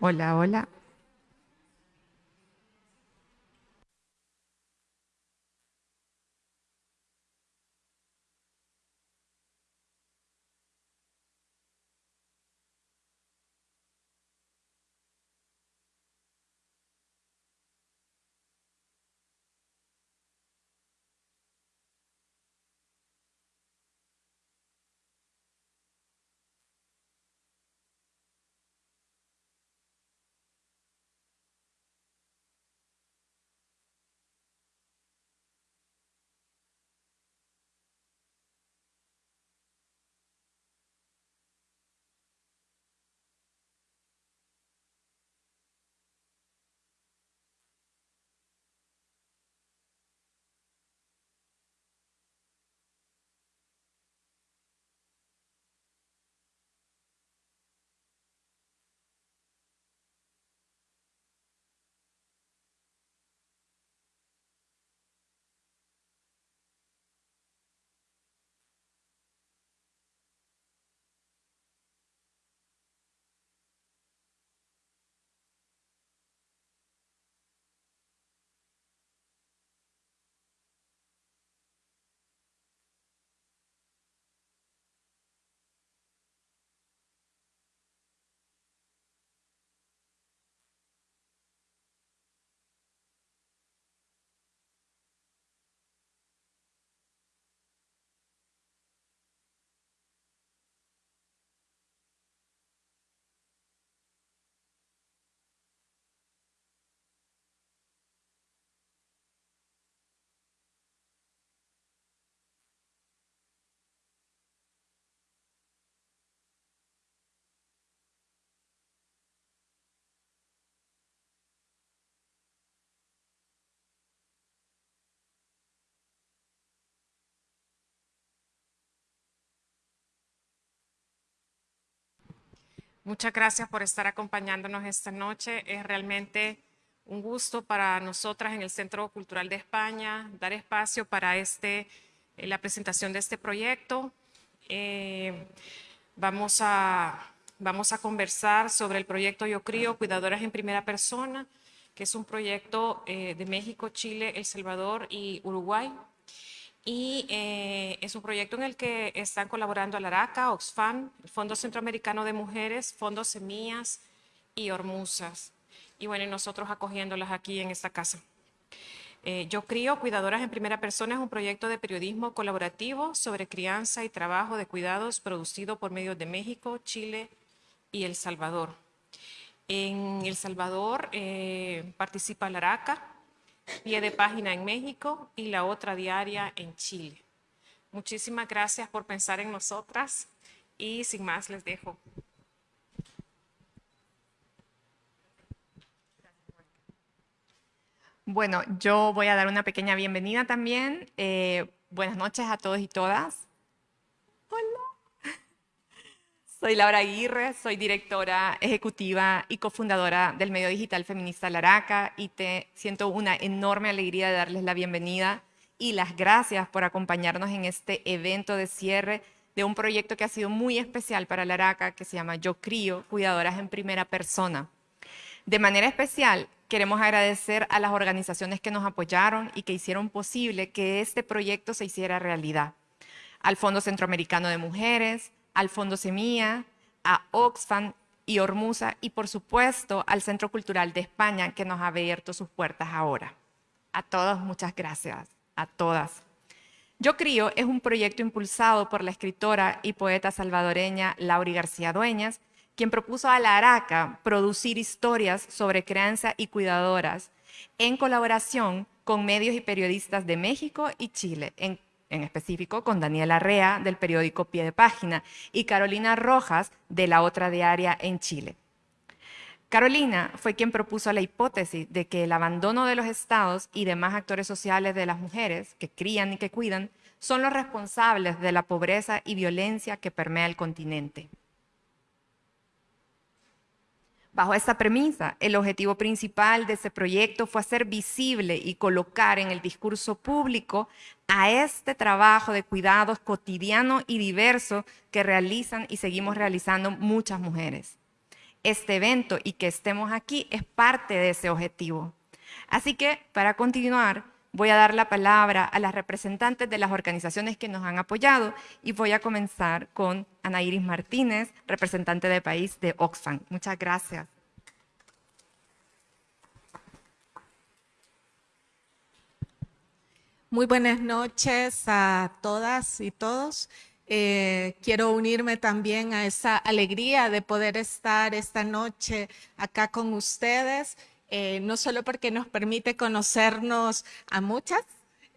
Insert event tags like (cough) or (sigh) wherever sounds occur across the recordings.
Hola, hola. Muchas gracias por estar acompañándonos esta noche. Es realmente un gusto para nosotras en el Centro Cultural de España dar espacio para este, eh, la presentación de este proyecto. Eh, vamos, a, vamos a conversar sobre el proyecto Yo Crío, Cuidadoras en Primera Persona, que es un proyecto eh, de México, Chile, El Salvador y Uruguay y eh, es un proyecto en el que están colaborando Alaraca, Oxfam, el Fondo Centroamericano de Mujeres, Fondo Semillas y Hormuzas. Y bueno, nosotros acogiéndolas aquí en esta casa. Eh, Yo Crío Cuidadoras en Primera Persona es un proyecto de periodismo colaborativo sobre crianza y trabajo de cuidados producido por medios de México, Chile y El Salvador. En El Salvador eh, participa Alaraca, pie de página en México y la otra diaria en Chile. Muchísimas gracias por pensar en nosotras y sin más les dejo. Bueno, yo voy a dar una pequeña bienvenida también. Eh, buenas noches a todos y todas. Hola. Soy Laura Aguirre, soy directora ejecutiva y cofundadora del medio digital feminista Laraca y te siento una enorme alegría de darles la bienvenida y las gracias por acompañarnos en este evento de cierre de un proyecto que ha sido muy especial para Laraca que se llama Yo Crío, Cuidadoras en Primera Persona. De manera especial, queremos agradecer a las organizaciones que nos apoyaron y que hicieron posible que este proyecto se hiciera realidad. Al Fondo Centroamericano de Mujeres, al Fondo Semilla, a Oxfam y Hormuza y por supuesto al Centro Cultural de España que nos ha abierto sus puertas ahora. A todos muchas gracias, a todas. Yo Crío es un proyecto impulsado por la escritora y poeta salvadoreña Lauri García Dueñas, quien propuso a la Araca producir historias sobre crianza y cuidadoras en colaboración con medios y periodistas de México y Chile, en en específico con Daniela Rea del periódico Pie de Página y Carolina Rojas de la otra diaria en Chile. Carolina fue quien propuso la hipótesis de que el abandono de los estados y demás actores sociales de las mujeres que crían y que cuidan son los responsables de la pobreza y violencia que permea el continente. Bajo esta premisa, el objetivo principal de ese proyecto fue hacer visible y colocar en el discurso público a este trabajo de cuidados cotidiano y diverso que realizan y seguimos realizando muchas mujeres. este evento y que estemos aquí es parte de ese objetivo. Así que, para continuar, voy a dar la palabra a las representantes de las organizaciones que nos han apoyado y voy a comenzar con Ana Iris Martínez, representante de país de Oxfam. Muchas gracias. Muy buenas noches a todas y todos. Eh, quiero unirme también a esa alegría de poder estar esta noche acá con ustedes, eh, no solo porque nos permite conocernos a muchas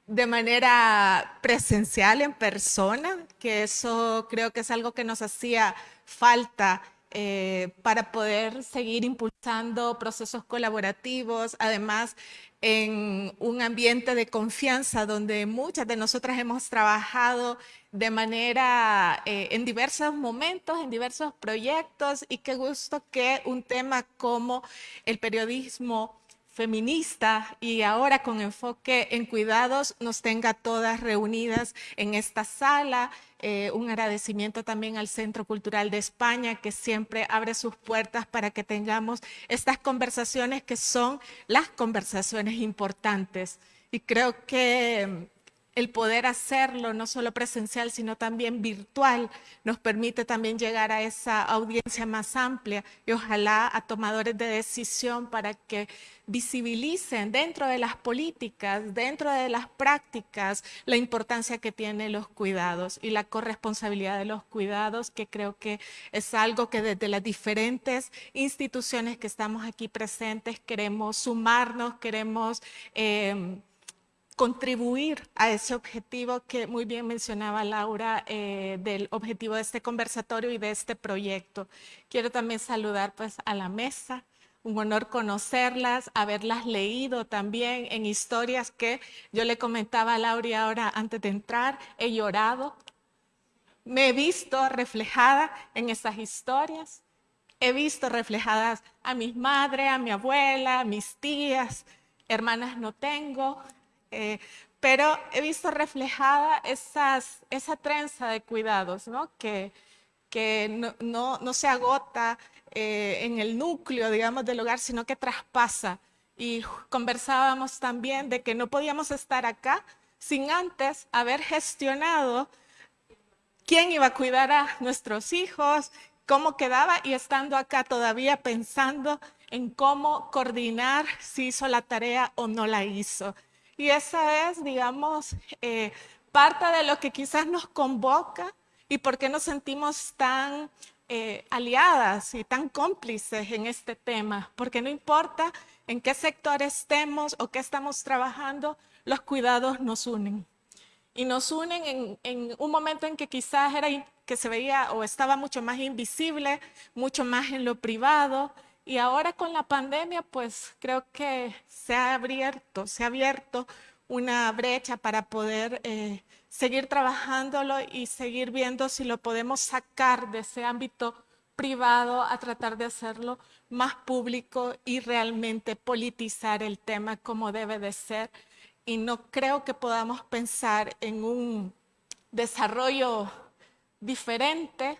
de manera presencial, en persona, que eso creo que es algo que nos hacía falta eh, para poder seguir impulsando procesos colaborativos, además en un ambiente de confianza donde muchas de nosotras hemos trabajado de manera eh, en diversos momentos, en diversos proyectos y qué gusto que un tema como el periodismo feminista y ahora con enfoque en cuidados nos tenga todas reunidas en esta sala. Eh, un agradecimiento también al Centro Cultural de España que siempre abre sus puertas para que tengamos estas conversaciones que son las conversaciones importantes. Y creo que el poder hacerlo, no solo presencial, sino también virtual, nos permite también llegar a esa audiencia más amplia y ojalá a tomadores de decisión para que visibilicen dentro de las políticas, dentro de las prácticas, la importancia que tienen los cuidados y la corresponsabilidad de los cuidados, que creo que es algo que desde las diferentes instituciones que estamos aquí presentes queremos sumarnos, queremos... Eh, contribuir a ese objetivo que muy bien mencionaba Laura, eh, del objetivo de este conversatorio y de este proyecto. Quiero también saludar pues a la mesa, un honor conocerlas, haberlas leído también en historias que yo le comentaba a Laura ahora antes de entrar, he llorado, me he visto reflejada en esas historias, he visto reflejadas a mis madres, a mi abuela, a mis tías, hermanas no tengo, eh, pero he visto reflejada esas, esa trenza de cuidados, ¿no? que, que no, no, se agota eh, en el núcleo, digamos, del hogar, sino que traspasa. Y conversábamos también de que no podíamos estar acá sin antes haber gestionado quién iba a cuidar a nuestros hijos, cómo quedaba y estando acá todavía pensando en cómo coordinar si hizo la tarea o no la hizo. Y esa es, digamos, eh, parte de lo que quizás nos convoca y por qué nos sentimos tan eh, aliadas y tan cómplices en este tema, porque no importa en qué sector estemos o qué estamos trabajando, los cuidados nos unen. Y nos unen en, en un momento en que quizás era que se veía o estaba mucho más invisible, mucho más en lo privado, y ahora con la pandemia, pues creo que se ha abierto, se ha abierto una brecha para poder eh, seguir trabajándolo y seguir viendo si lo podemos sacar de ese ámbito privado a tratar de hacerlo más público y realmente politizar el tema como debe de ser. Y no creo que podamos pensar en un desarrollo diferente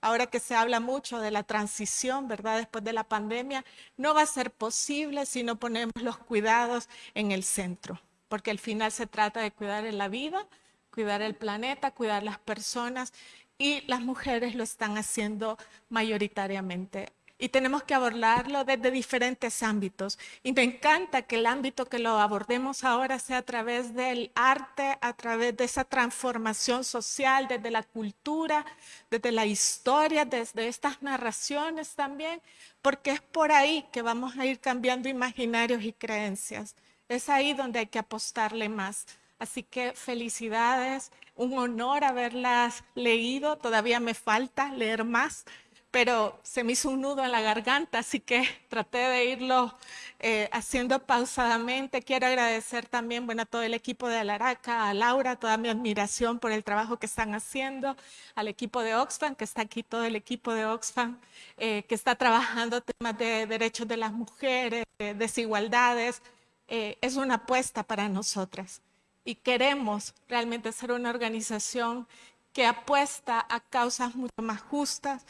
ahora que se habla mucho de la transición, ¿verdad? Después de la pandemia, no va a ser posible si no ponemos los cuidados en el centro, porque al final se trata de cuidar la vida, cuidar el planeta, cuidar las personas y las mujeres lo están haciendo mayoritariamente y tenemos que abordarlo desde diferentes ámbitos. Y me encanta que el ámbito que lo abordemos ahora sea a través del arte, a través de esa transformación social, desde la cultura, desde la historia, desde estas narraciones también, porque es por ahí que vamos a ir cambiando imaginarios y creencias. Es ahí donde hay que apostarle más. Así que felicidades, un honor haberlas leído, todavía me falta leer más, pero se me hizo un nudo en la garganta, así que (laughs) traté de irlo eh, haciendo pausadamente. Quiero agradecer también bueno, a todo el equipo de Alaraca, a Laura, toda mi admiración por el trabajo que están haciendo, al equipo de Oxfam, que está aquí todo el equipo de Oxfam, eh, que está trabajando temas de derechos de las mujeres, de desigualdades. Eh, es una apuesta para nosotras y queremos realmente ser una organización que apuesta a causas mucho más justas,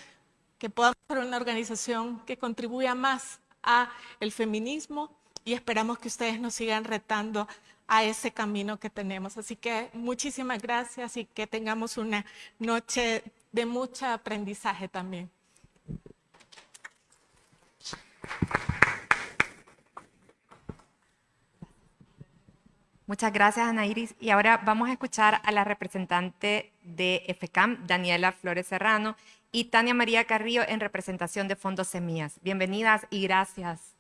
que podamos ser una organización que contribuya más a el feminismo y esperamos que ustedes nos sigan retando a ese camino que tenemos. Así que muchísimas gracias y que tengamos una noche de mucho aprendizaje también. Muchas gracias, Ana Iris. Y ahora vamos a escuchar a la representante de FECAM, Daniela Flores Serrano, y Tania María Carrillo en representación de Fondos Semillas. Bienvenidas y gracias.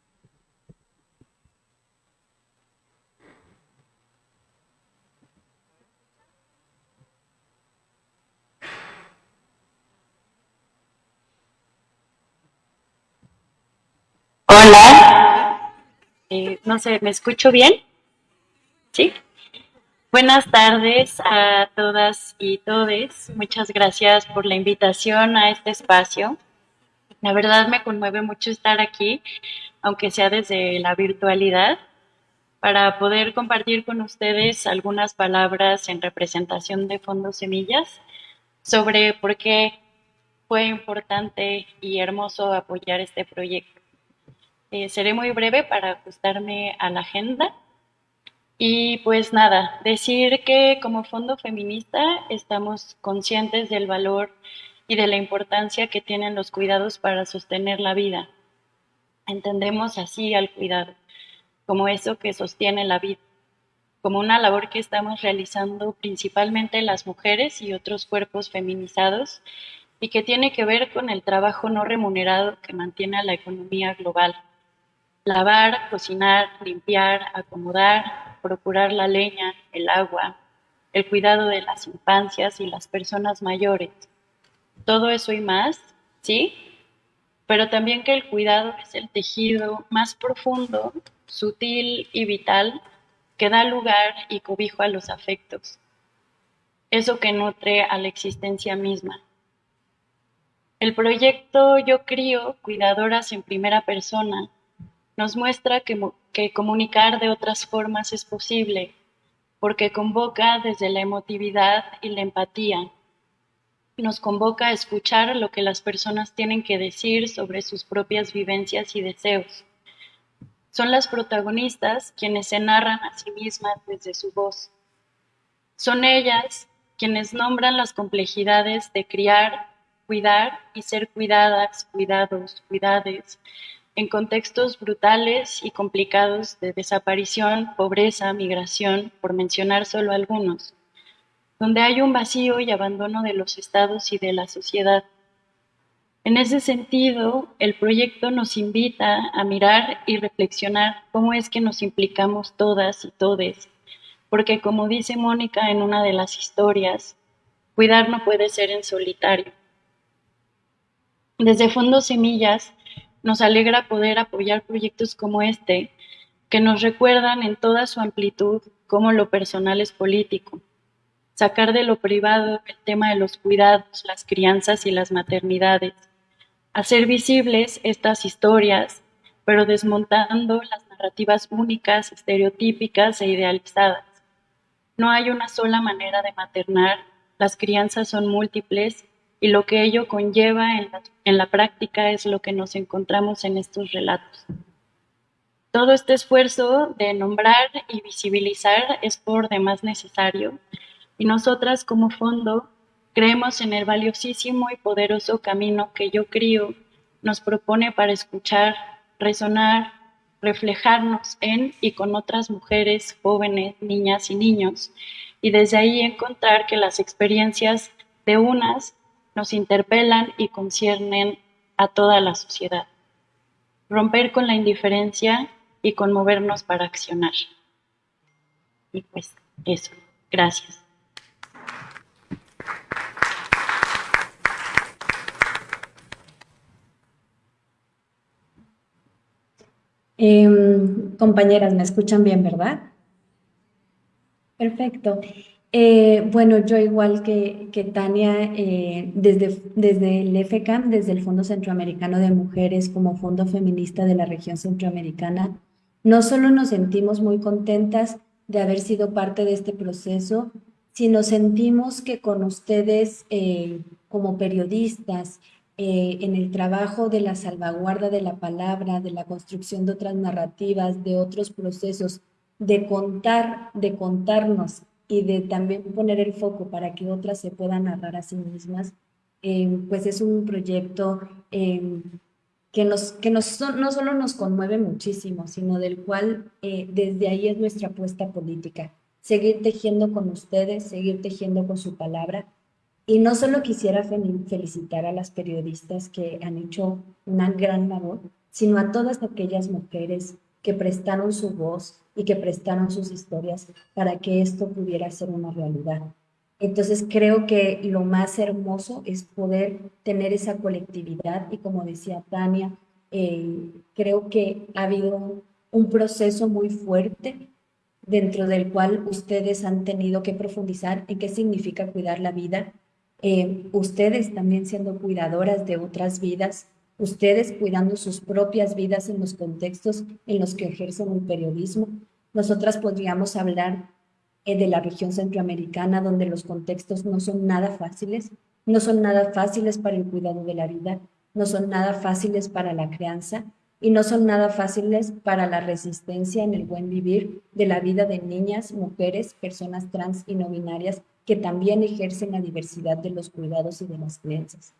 Hola. Eh, no sé, ¿me escucho bien? ¿Sí? Buenas tardes a todas y todes. Muchas gracias por la invitación a este espacio. La verdad me conmueve mucho estar aquí, aunque sea desde la virtualidad, para poder compartir con ustedes algunas palabras en representación de Fondos Semillas sobre por qué fue importante y hermoso apoyar este proyecto. Eh, seré muy breve para ajustarme a la agenda. Y pues nada, decir que como fondo feminista estamos conscientes del valor y de la importancia que tienen los cuidados para sostener la vida. Entendemos así al cuidado, como eso que sostiene la vida, como una labor que estamos realizando principalmente las mujeres y otros cuerpos feminizados y que tiene que ver con el trabajo no remunerado que mantiene la economía global. Lavar, cocinar, limpiar, acomodar, procurar la leña, el agua, el cuidado de las infancias y las personas mayores. Todo eso y más, ¿sí? Pero también que el cuidado es el tejido más profundo, sutil y vital que da lugar y cobijo a los afectos. Eso que nutre a la existencia misma. El proyecto Yo Crío, Cuidadoras en Primera Persona, nos muestra que, que comunicar de otras formas es posible, porque convoca desde la emotividad y la empatía. Nos convoca a escuchar lo que las personas tienen que decir sobre sus propias vivencias y deseos. Son las protagonistas quienes se narran a sí mismas desde su voz. Son ellas quienes nombran las complejidades de criar, cuidar y ser cuidadas, cuidados, cuidades, en contextos brutales y complicados de desaparición, pobreza, migración, por mencionar solo algunos, donde hay un vacío y abandono de los estados y de la sociedad. En ese sentido, el proyecto nos invita a mirar y reflexionar cómo es que nos implicamos todas y todes, porque como dice Mónica en una de las historias, cuidar no puede ser en solitario. Desde Fondo Semillas nos alegra poder apoyar proyectos como este, que nos recuerdan en toda su amplitud cómo lo personal es político. Sacar de lo privado el tema de los cuidados, las crianzas y las maternidades. Hacer visibles estas historias, pero desmontando las narrativas únicas, estereotípicas e idealizadas. No hay una sola manera de maternar, las crianzas son múltiples y lo que ello conlleva en la, práctica es lo que nos encontramos en estos relatos. Todo este esfuerzo de nombrar y visibilizar es por demás necesario y nosotras como fondo creemos en el valiosísimo y poderoso camino que yo crío nos propone para escuchar, resonar, reflejarnos en y con otras mujeres, jóvenes, niñas y niños, y desde ahí encontrar que las experiencias de unas nos interpelan y conciernen a toda la sociedad. Romper con la indiferencia y conmovernos para accionar. Y pues eso, gracias. Em, compañeras, me escuchan bien, ¿verdad? Perfecto. Eh, bueno, yo igual que, que Tania, eh, desde, desde el FCAM, desde el Fondo Centroamericano de Mujeres como Fondo Feminista de la región centroamericana, no solo nos sentimos muy contentas de haber sido parte de este proceso, sino sentimos que con ustedes eh, como periodistas en el trabajo de la salvaguarda de la palabra, de la construcción de otras narrativas, de otros procesos, de contar, de contarnos y de también poner el foco para que otras se puedan narrar a sí mismas, eh, pues es un proyecto eh, que, nos, que nos, no solo nos conmueve muchísimo, sino del cual desde ahí es nuestra apuesta política. Seguir tejiendo con ustedes, seguir tejiendo con su palabra y no solo quisiera felicitar a las periodistas que han hecho una gran labor, sino a todas aquellas mujeres que prestaron su voz y que prestaron sus historias para que esto pudiera ser una realidad. Entonces creo que lo más hermoso es poder tener esa colectividad y como decía Tania, eh, creo que ha habido un proceso muy fuerte dentro del cual ustedes han tenido que profundizar en qué significa cuidar la vida, eh, ustedes también siendo cuidadoras de otras vidas, ustedes cuidando sus propias vidas en los contextos en los que ejercen el periodismo. Nosotras podríamos hablar eh, de la región centroamericana donde los contextos no son nada fáciles, no son nada fáciles para el cuidado de la vida, no son nada fáciles para la crianza y no son nada fáciles para la resistencia en el buen vivir de la vida de niñas, mujeres, personas trans y no binarias que también ejercen la diversidad de los cuidados y de las creencias.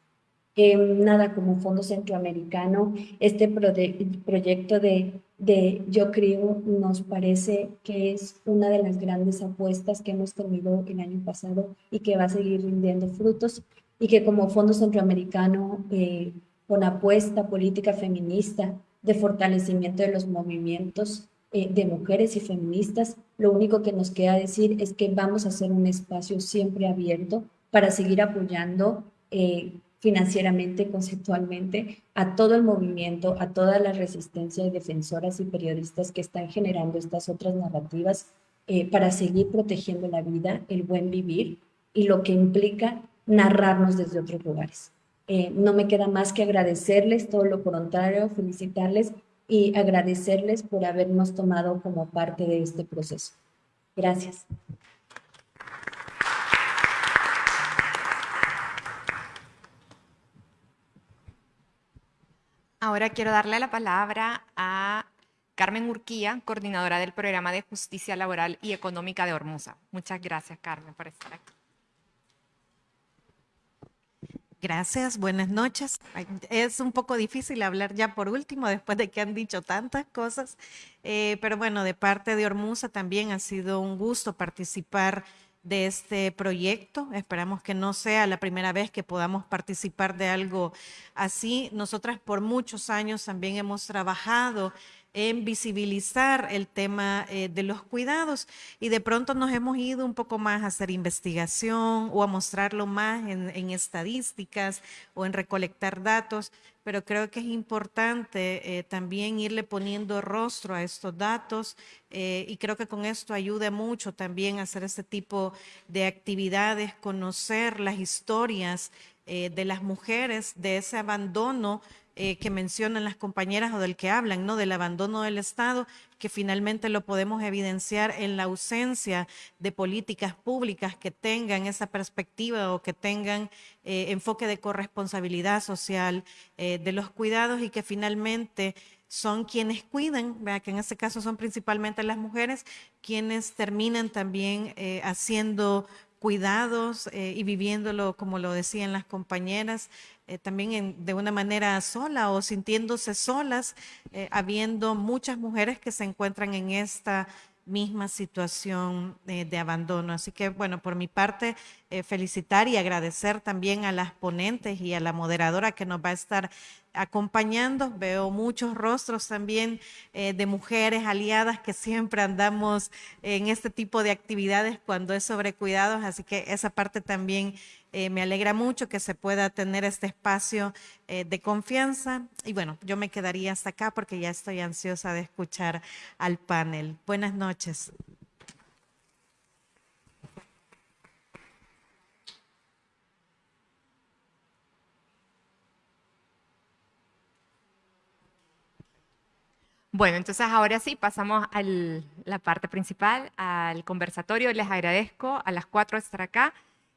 Nada, como Fondo Centroamericano, este proyecto de, de Yo Creo nos parece que es una de las grandes apuestas que hemos tenido el año pasado y que va a seguir rindiendo frutos y que como Fondo Centroamericano, eh, con apuesta política feminista de fortalecimiento de los movimientos eh, de mujeres y feministas, lo único que nos queda decir es que vamos a hacer un espacio siempre abierto para seguir apoyando eh, financieramente, conceptualmente, a todo el movimiento, a toda la resistencia de defensoras y periodistas que están generando estas otras narrativas eh, para seguir protegiendo la vida, el buen vivir y lo que implica narrarnos desde otros lugares. no me queda más que agradecerles, todo lo contrario, felicitarles y agradecerles por habernos tomado como parte de este proceso. Gracias. Ahora quiero darle la palabra a Carmen Urquía, coordinadora del Programa de Justicia Laboral y Económica de Hormuza. Muchas gracias, Carmen, por estar aquí. Gracias, buenas noches. Es un poco difícil hablar ya por último, después de que han dicho tantas cosas, eh, pero bueno, de parte de Hormuza también ha sido un gusto participar de este proyecto. Esperamos que no sea la primera vez que podamos participar de algo así. Nosotras por muchos años también hemos trabajado en visibilizar el tema eh, de los cuidados. Y de pronto nos hemos ido un poco más a hacer investigación o a mostrarlo más en, estadísticas o en recolectar datos, pero creo que es importante eh, también irle poniendo rostro a estos datos eh, y creo que con esto ayuda mucho también a hacer este tipo de actividades, conocer las historias de las mujeres, de ese abandono eh, que mencionan las compañeras o del que hablan, ¿no? Del abandono del Estado, que finalmente lo podemos evidenciar en la ausencia de políticas públicas que tengan esa perspectiva o que tengan eh, enfoque de corresponsabilidad social eh, de los cuidados y que finalmente son quienes cuidan, que en este caso son principalmente las mujeres, quienes terminan también haciendo cuidados y viviéndolo, como lo decían las compañeras, eh, también de una manera sola o sintiéndose solas, eh, habiendo muchas mujeres que se encuentran en esta misma situación eh, de abandono. Así que, bueno, por mi parte, felicitar y agradecer también a las ponentes y a la moderadora que nos va a estar acompañando. Veo muchos rostros también de mujeres aliadas que siempre andamos en este tipo de actividades cuando es sobre cuidados, así que esa parte también eh, me alegra mucho que se pueda tener este espacio eh, de confianza. Y bueno, yo me quedaría hasta acá porque ya estoy ansiosa de escuchar al panel. Buenas noches. Bueno, entonces ahora sí, pasamos a la parte principal, al conversatorio. Les agradezco a las cuatro estar acá.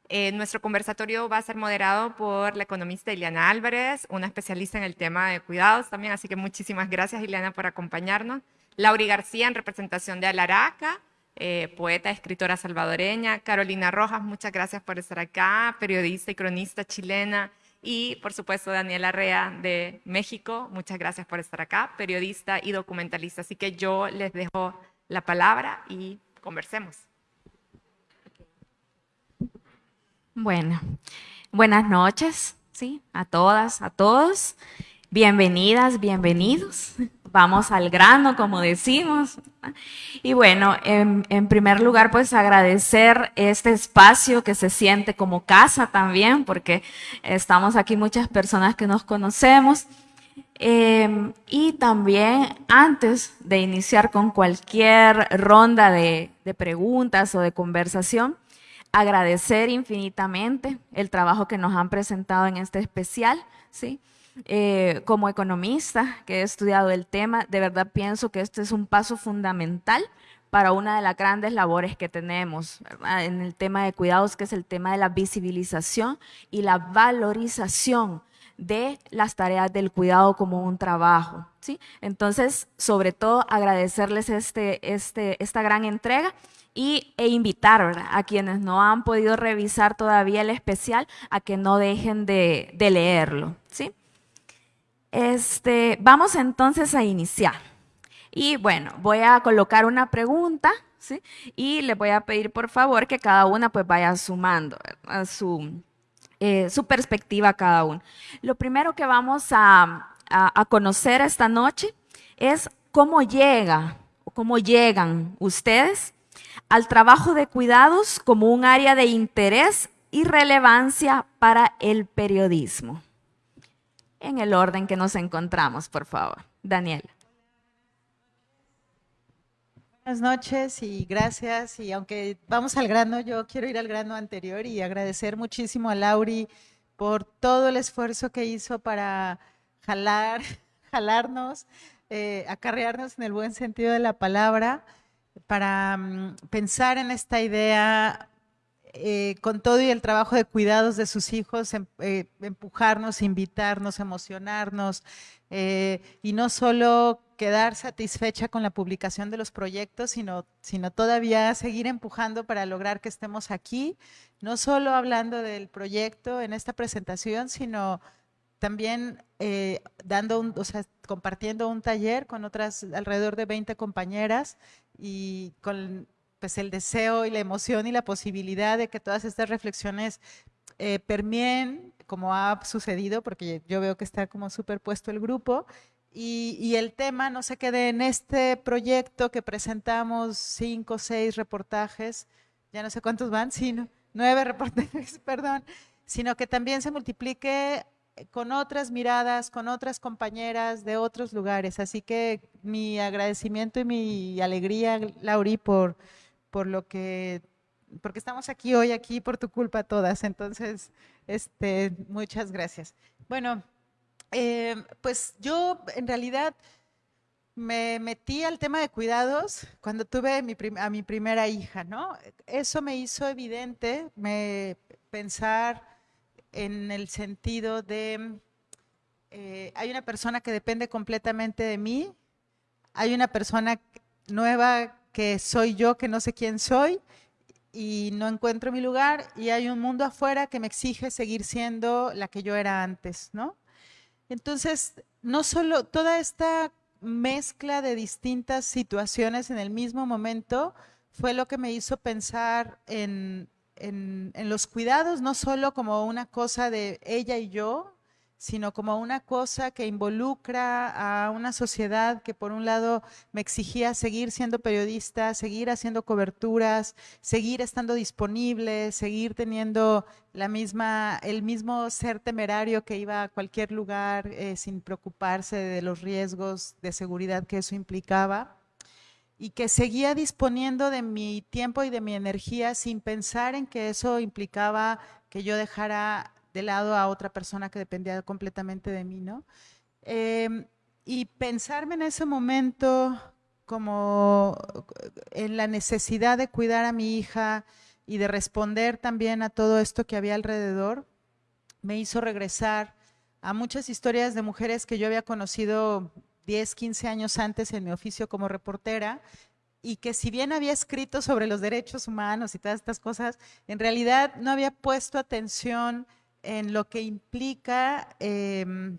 Eh, nuestro conversatorio va a ser moderado por la economista Ileana Álvarez, una especialista en el tema de cuidados también, así que muchísimas gracias Ileana por acompañarnos. Lauri García en representación de Alaraca, eh, poeta, escritora salvadoreña. Carolina Rojas, muchas gracias por estar acá, periodista y cronista chilena. Y por supuesto Daniela Rea de México, muchas gracias por estar acá, periodista y documentalista. Así que yo les dejo la palabra y conversemos. Bueno, buenas noches, ¿sí? A todas, a todos. Bienvenidas, bienvenidos. Vamos al grano, como decimos. Y bueno, en, primer lugar, pues agradecer este espacio que se siente como casa también, porque estamos aquí muchas personas que nos conocemos. Eh, y también antes de iniciar con cualquier ronda de preguntas o de conversación, agradecer infinitamente el trabajo que nos han presentado en este especial, ¿sí? Eh, como economista que he estudiado el tema, de verdad pienso que este es un paso fundamental para una de las grandes labores que tenemos en el tema de cuidados, que es el tema de la visibilización y la valorización de las tareas del cuidado como un trabajo. ¿sí? Entonces, sobre todo, agradecerles este, este, esta gran entrega y, e invitar a quienes no han podido revisar todavía el especial a que no dejen de, de leerlo. ¿sí? Este, vamos entonces a iniciar. Y bueno, voy a colocar una pregunta ¿sí? y le voy a pedir por favor que cada una pues vaya sumando a su, eh, su perspectiva cada uno. Lo primero que vamos a, a, a conocer esta noche es cómo llega, cómo llegan ustedes al trabajo de cuidados como un área de interés y relevancia para el periodismo. En el orden que nos encontramos, por favor. Daniela. Buenas noches y gracias. Y aunque vamos al grano, yo quiero ir al grano anterior y agradecer muchísimo a Lauri por todo el esfuerzo que hizo para jalar, (laughs) jalarnos, eh, acarrearnos en el buen sentido de la palabra para um, pensar en esta idea eh, con todo y el trabajo de cuidados de sus hijos, em, eh, empujarnos, invitarnos, emocionarnos eh, y no solo quedar satisfecha con la publicación de los proyectos, sino, sino todavía seguir empujando para lograr que estemos aquí, no solo hablando del proyecto en esta presentación, sino también dando o sea, compartiendo un taller con otras alrededor de 20 compañeras y con pues, el deseo y la emoción y la posibilidad de que todas estas reflexiones eh, como ha sucedido, porque yo veo que está como superpuesto el grupo, y, y, el tema no se quede en este proyecto que presentamos cinco, seis reportajes, ya no sé cuántos van, (laughs) sino nueve reportajes, (laughs) perdón, sino que también se multiplique con otras miradas, con otras compañeras de otros lugares. Así que mi agradecimiento y mi alegría, Lauri, por, por lo que, porque estamos aquí hoy, aquí por tu culpa todas. Entonces, este, muchas gracias. Bueno, eh, pues yo en realidad me metí al tema de cuidados cuando tuve mi a mi primera hija, ¿no? Eso me hizo evidente me, pensar en el sentido de, eh, hay una persona que depende completamente de mí, hay una persona nueva que soy yo, que no sé quién soy y no encuentro mi lugar, y hay un mundo afuera que me exige seguir siendo la que yo era antes, ¿no? Entonces, no solo toda esta mezcla de distintas situaciones en el mismo momento fue lo que me hizo pensar en, en, en, los cuidados, no solo como una cosa de ella y yo, sino como una cosa que involucra a una sociedad que por un lado me exigía seguir siendo periodista, seguir haciendo coberturas, seguir estando disponible, seguir teniendo la misma, el mismo ser temerario que iba a cualquier lugar eh, sin preocuparse de los riesgos de seguridad que eso implicaba y que seguía disponiendo de mi tiempo y de mi energía sin pensar en que eso implicaba que yo dejara de lado a otra persona que dependía completamente de mí, ¿no? Eh, y pensarme en ese momento como en la necesidad de cuidar a mi hija y de responder también a todo esto que había alrededor, me hizo regresar a muchas historias de mujeres que yo había conocido 10, 15 años antes en mi oficio como reportera y que si bien había escrito sobre los derechos humanos y todas estas cosas, en realidad no había puesto atención en lo que implica em,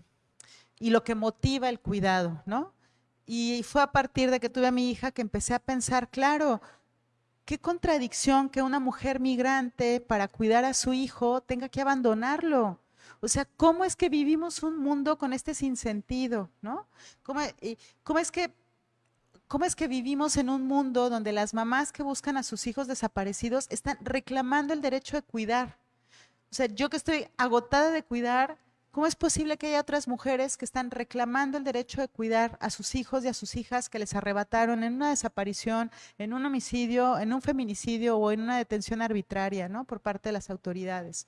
y lo que motiva el cuidado, ¿no? Y fue a partir de que tuve a mi hija que empecé a pensar, claro, qué contradicción que una mujer migrante para cuidar a su hijo tenga que abandonarlo. O sea, ¿cómo es que vivimos un mundo con este sinsentido, no? ¿Cómo, cómo es que ¿Cómo es que vivimos en un mundo donde las mamás que buscan a sus hijos desaparecidos están reclamando el derecho de cuidar? O sea, yo que estoy agotada de cuidar, ¿cómo es posible que haya otras mujeres que están reclamando el derecho de cuidar a sus hijos y a sus hijas que les arrebataron en una desaparición, en un homicidio, en un feminicidio o en una detención arbitraria, ¿no? Por parte de las autoridades.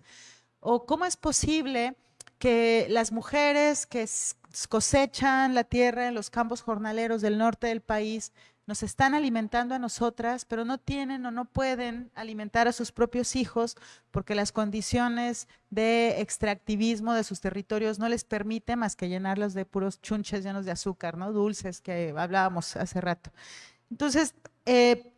O cómo es posible que las mujeres que cosechan la tierra en los campos jornaleros del norte del país nos están alimentando a nosotras, pero no tienen o no pueden alimentar a sus propios hijos porque las condiciones de extractivismo de sus territorios no les permiten más que llenarlos de puros chunches llenos de azúcar, ¿no? Dulces que hablábamos hace rato. Entonces, eh,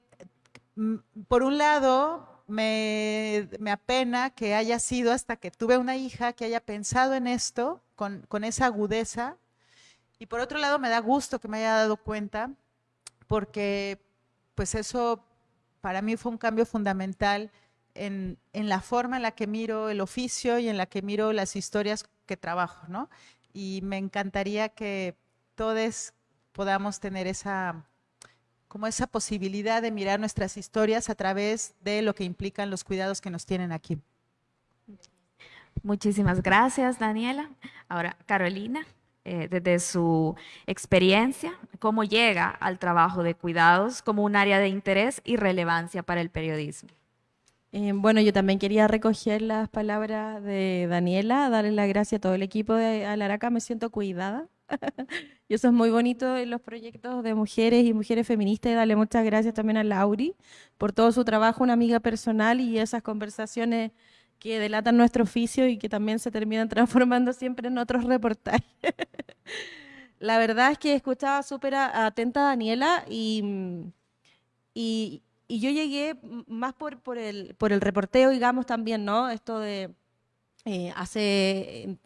por un lado, me, me, apena que haya sido hasta que tuve una hija que haya pensado en esto con, con esa agudeza. Y por otro lado, me da gusto que me haya dado cuenta porque pues eso para mí fue un cambio fundamental en, la forma en la que miro el oficio y en la que miro las historias que trabajo, ¿no? Y me encantaría que todos podamos tener esa, como esa posibilidad de mirar nuestras historias a través de lo que implican los cuidados que nos tienen aquí. Muchísimas gracias, Daniela. Ahora, Carolina. Eh, desde su experiencia, cómo llega al trabajo de cuidados como un área de interés y relevancia para el periodismo. Eh, bueno, yo también quería recoger las palabras de Daniela, darle las gracias a todo el equipo de Alaraca, me siento cuidada. (laughs) y eso es muy bonito en los proyectos de mujeres y mujeres feministas y darle muchas gracias también a Lauri por todo su trabajo, una amiga personal y esas conversaciones que delatan nuestro oficio y que también se terminan (laughs) transformando siempre en otros reportajes. (laughs) La verdad es que escuchaba súper atenta a Daniela y, y, yo llegué más por, por, el, por el reporteo, digamos, también, ¿no? Esto de eh, hace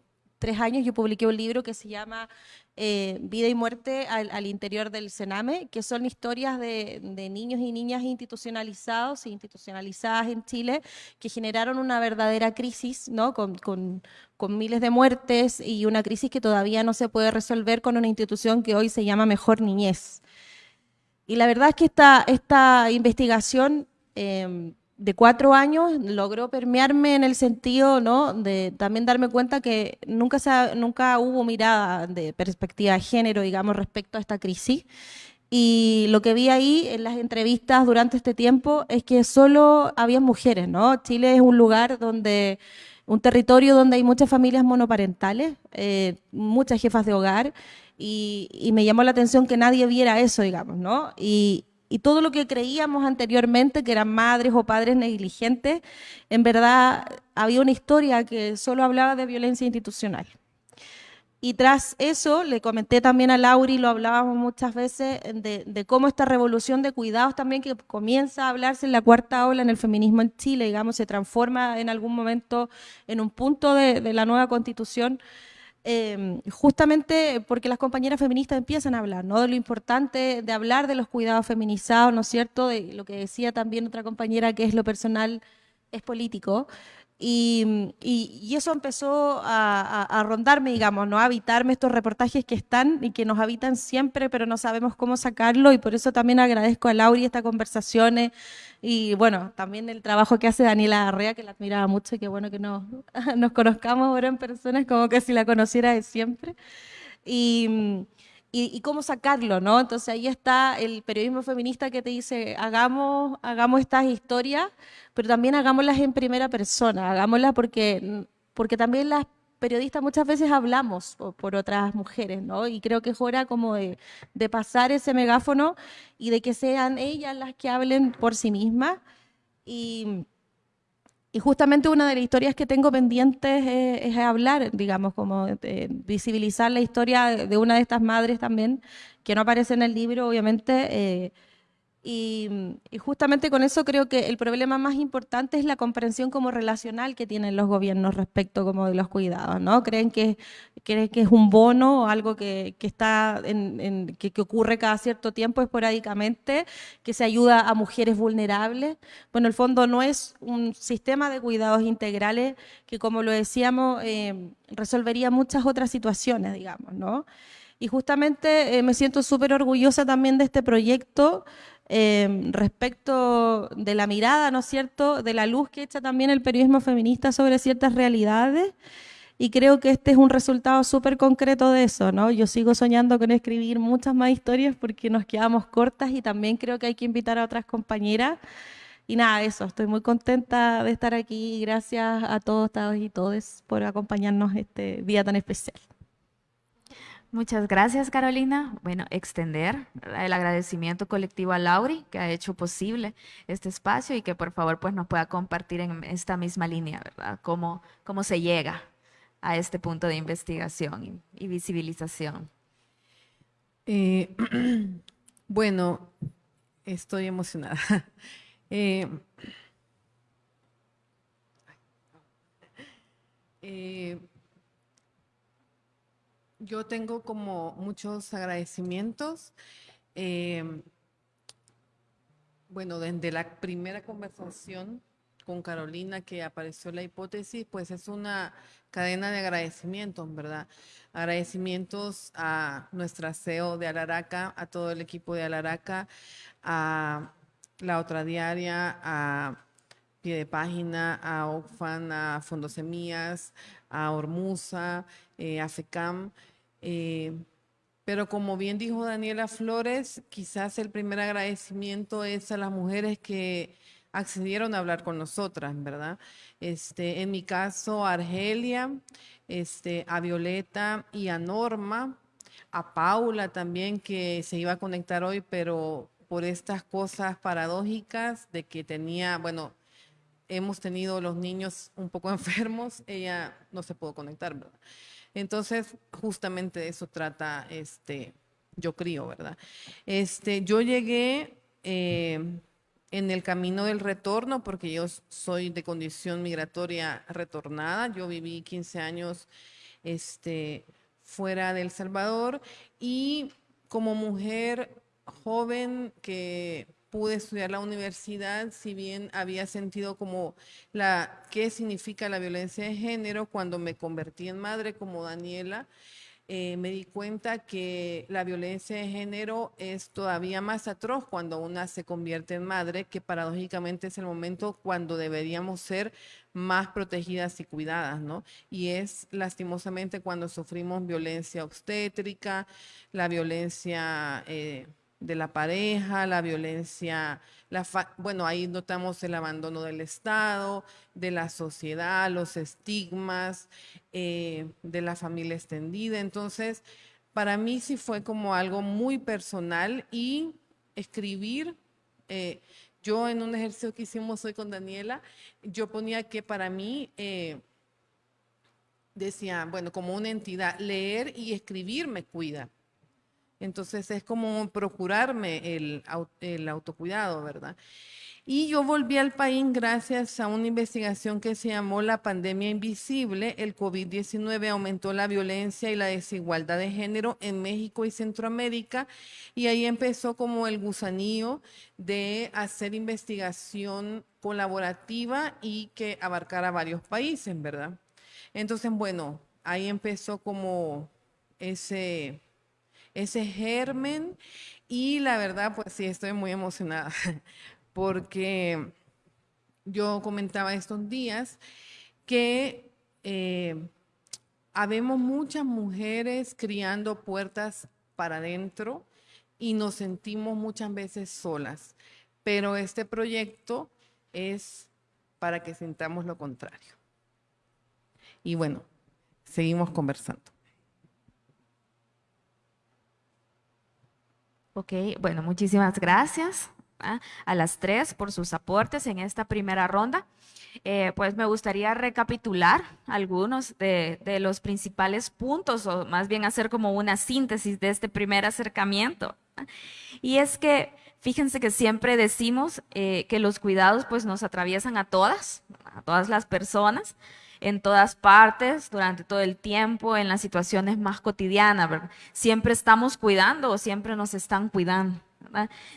tres años yo publiqué un libro que se llama eh, Vida y Muerte al, interior del Sename, que son historias de, niños y niñas institucionalizados e institucionalizadas en Chile que generaron una verdadera crisis, ¿no? Con, con, miles de muertes y una crisis que todavía no se puede resolver con una institución que hoy se llama Mejor Niñez. Y la verdad es que esta, esta investigación... Eh, de cuatro años logró permearme en el sentido ¿no? de también darme cuenta que nunca, se nunca hubo mirada de perspectiva de género, digamos, respecto a esta crisis. Y lo que vi ahí en las entrevistas durante este tiempo es que solo había mujeres, ¿no? Chile es un lugar donde, un territorio donde hay muchas familias monoparentales, eh, muchas jefas de hogar, y, me llamó la atención que nadie viera eso, digamos, ¿no? Y todo lo que creíamos anteriormente, que eran madres o padres negligentes, en verdad había una historia que solo hablaba de violencia institucional. Y tras eso, le comenté también a Lauri, lo hablábamos muchas veces, de, cómo esta revolución de cuidados también que comienza a hablarse en la cuarta ola en el feminismo en Chile, digamos, se transforma en algún momento en un punto de, de la nueva constitución, Em, justamente porque las compañeras feministas empiezan a hablar, ¿no? De lo importante de hablar de los cuidados feminizados, ¿no es cierto? De lo que decía también otra compañera, que es lo personal es político. Y, y, eso empezó a, a, rondarme, digamos, ¿no? a habitarme estos reportajes que están y que nos habitan siempre, pero no sabemos cómo sacarlo. Y por eso también agradezco a Lauri estas conversaciones y, bueno, también el trabajo que hace Daniela Arrea, que la admiraba mucho y que bueno que nos, (laughs) nos conozcamos ahora en personas, como que si la conociera de siempre. Y, y, cómo sacarlo, ¿no? Entonces ahí está el periodismo feminista que te dice, hagamos, hagamos estas historias, pero también hagámoslas en primera persona, hagámoslas porque, porque también las periodistas muchas veces hablamos por, otras mujeres, ¿no? Y creo que es hora como de, de, pasar ese megáfono y de que sean ellas las que hablen por sí mismas. Y, y justamente una de las historias que tengo pendientes es, hablar, digamos, como visibilizar la historia de una de estas madres también, que no aparece en el libro, obviamente. Eh, y, justamente con eso creo que el problema más importante es la comprensión como relacional que tienen los gobiernos respecto como de los cuidados, ¿no? Creen que, creen que es un bono o algo que, que está en, que, que, ocurre cada cierto tiempo esporádicamente, que se ayuda a mujeres vulnerables. Bueno, el fondo no es un sistema de cuidados integrales que, como lo decíamos, eh, resolvería muchas otras situaciones, digamos, ¿no? Y justamente eh, me siento súper orgullosa también de este proyecto Em, respecto de la mirada, ¿no es cierto?, de la luz que echa también el periodismo feminista sobre ciertas realidades. Y creo que este es un resultado súper concreto de eso, ¿no? Yo sigo soñando con escribir muchas más historias porque nos quedamos cortas y también creo que hay que invitar a otras compañeras. Y nada, eso, estoy muy contenta de estar aquí. Gracias a todos, todos y todes por acompañarnos este día tan especial. Muchas gracias, Carolina. Bueno, extender el agradecimiento colectivo a Lauri, que ha hecho posible este espacio y que por favor pues nos pueda compartir en esta misma línea, ¿verdad? Cómo, cómo se llega a este punto de investigación y, visibilización. Eh, (clears throat) bueno, estoy emocionada. (laughs) eh, eh yo tengo como muchos agradecimientos. Em, bueno, desde la primera conversación con Carolina que apareció la hipótesis, pues es una cadena de agradecimientos, ¿verdad? Agradecimientos a nuestra CEO de Alaraca, a todo el equipo de Alaraca, a la otra diaria, a Pie de Página, a OCFAN, a Fondo a Ormusa, eh, a FECAM. Eh, pero como bien dijo Daniela Flores, quizás el primer agradecimiento es a las mujeres que accedieron a hablar con nosotras, ¿verdad? Este, en mi caso, a Argelia, este, a Violeta y a Norma, a Paula también, que se iba a conectar hoy, pero por estas cosas paradójicas de que tenía, bueno, hemos tenido los niños un poco (laughs) enfermos, ella no se pudo conectar, ¿verdad? Entonces, justamente de eso trata este, yo creo, ¿verdad? Este, yo llegué eh, en el camino del retorno, porque yo soy de condición migratoria retornada. Yo viví 15 años este, fuera de El Salvador y como mujer joven que pude estudiar la universidad, si bien había sentido como la qué significa la violencia de género cuando me convertí en madre como Daniela, eh, me di cuenta que la violencia de género es todavía más atroz cuando una se convierte en madre, que paradójicamente es el momento cuando deberíamos ser más protegidas y cuidadas, ¿no? Y es lastimosamente cuando sufrimos violencia obstétrica, la violencia... Eh, de la pareja, la violencia, la bueno, ahí notamos el abandono del Estado, de la sociedad, los estigmas, eh, de la familia extendida. Entonces, para mí sí fue como algo muy personal y escribir, eh, yo en un ejercicio que hicimos hoy con Daniela, yo ponía que para mí... Eh, decía, bueno, como una entidad, leer y escribir me cuida. Entonces es como procurarme el, autocuidado, ¿verdad? Y yo volví al país gracias a una investigación que se llamó La pandemia invisible. El COVID-19 aumentó la violencia y la desigualdad de género en México y Centroamérica. Y ahí empezó como el gusanillo de hacer investigación colaborativa y que abarcara varios países, ¿verdad? Entonces, bueno, ahí empezó como ese ese germen y la verdad, pues sí, estoy muy emocionada (laughs) porque yo comentaba estos días que eh, habemos muchas mujeres criando puertas para adentro y nos sentimos muchas veces solas, pero este proyecto es para que sintamos lo contrario. Y bueno, seguimos conversando. Ok, bueno, muchísimas gracias. a las tres por sus aportes en esta primera ronda. Eh, pues me gustaría recapitular algunos de, de, los principales puntos, o más bien hacer como una síntesis de este primer acercamiento. Y es que fíjense que siempre decimos eh, que los cuidados pues nos atraviesan a todas, a todas las personas, en todas partes, durante todo el tiempo, en las situaciones más cotidianas. Siempre estamos cuidando o siempre nos están cuidando.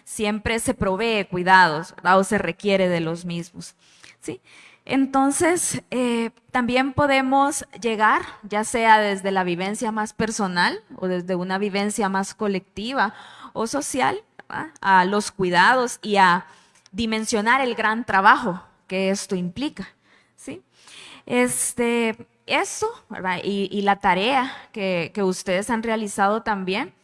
Siempre se provee cuidados o se requiere de los mismos. ¿sí? Entonces, eh, también podemos llegar, ya sea desde la vivencia más personal o desde una vivencia más colectiva o social, a los cuidados y a dimensionar el gran trabajo que esto implica. Este, eso y, y, la tarea que, que ustedes han realizado también,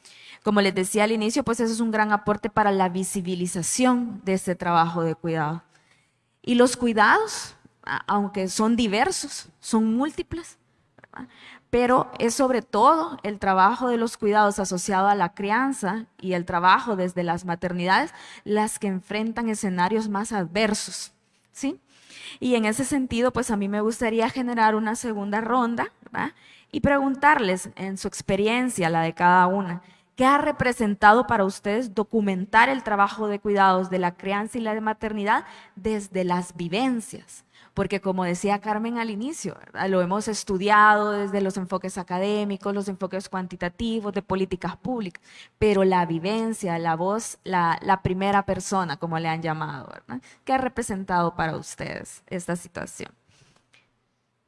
como les decía al inicio, pues eso es un gran aporte para la visibilización de este trabajo de cuidado. Y los cuidados, aunque son diversos, son múltiples, ¿verdad? pero es sobre todo el trabajo de los cuidados asociado a la crianza y el trabajo desde las maternidades las que enfrentan escenarios más adversos, ¿sí? Y en ese sentido, pues a mí me gustaría generar una segunda ronda y preguntarles en su experiencia, la de cada una, ¿qué ha representado para ustedes documentar el trabajo de cuidados de la crianza y la de maternidad desde las vivencias? Porque como decía Carmen al inicio, lo hemos estudiado desde los enfoques académicos, los enfoques cuantitativos, de políticas públicas, pero la vivencia, la voz, la, la primera persona, como le han llamado, ¿verdad? ¿qué ha representado para ustedes esta situación?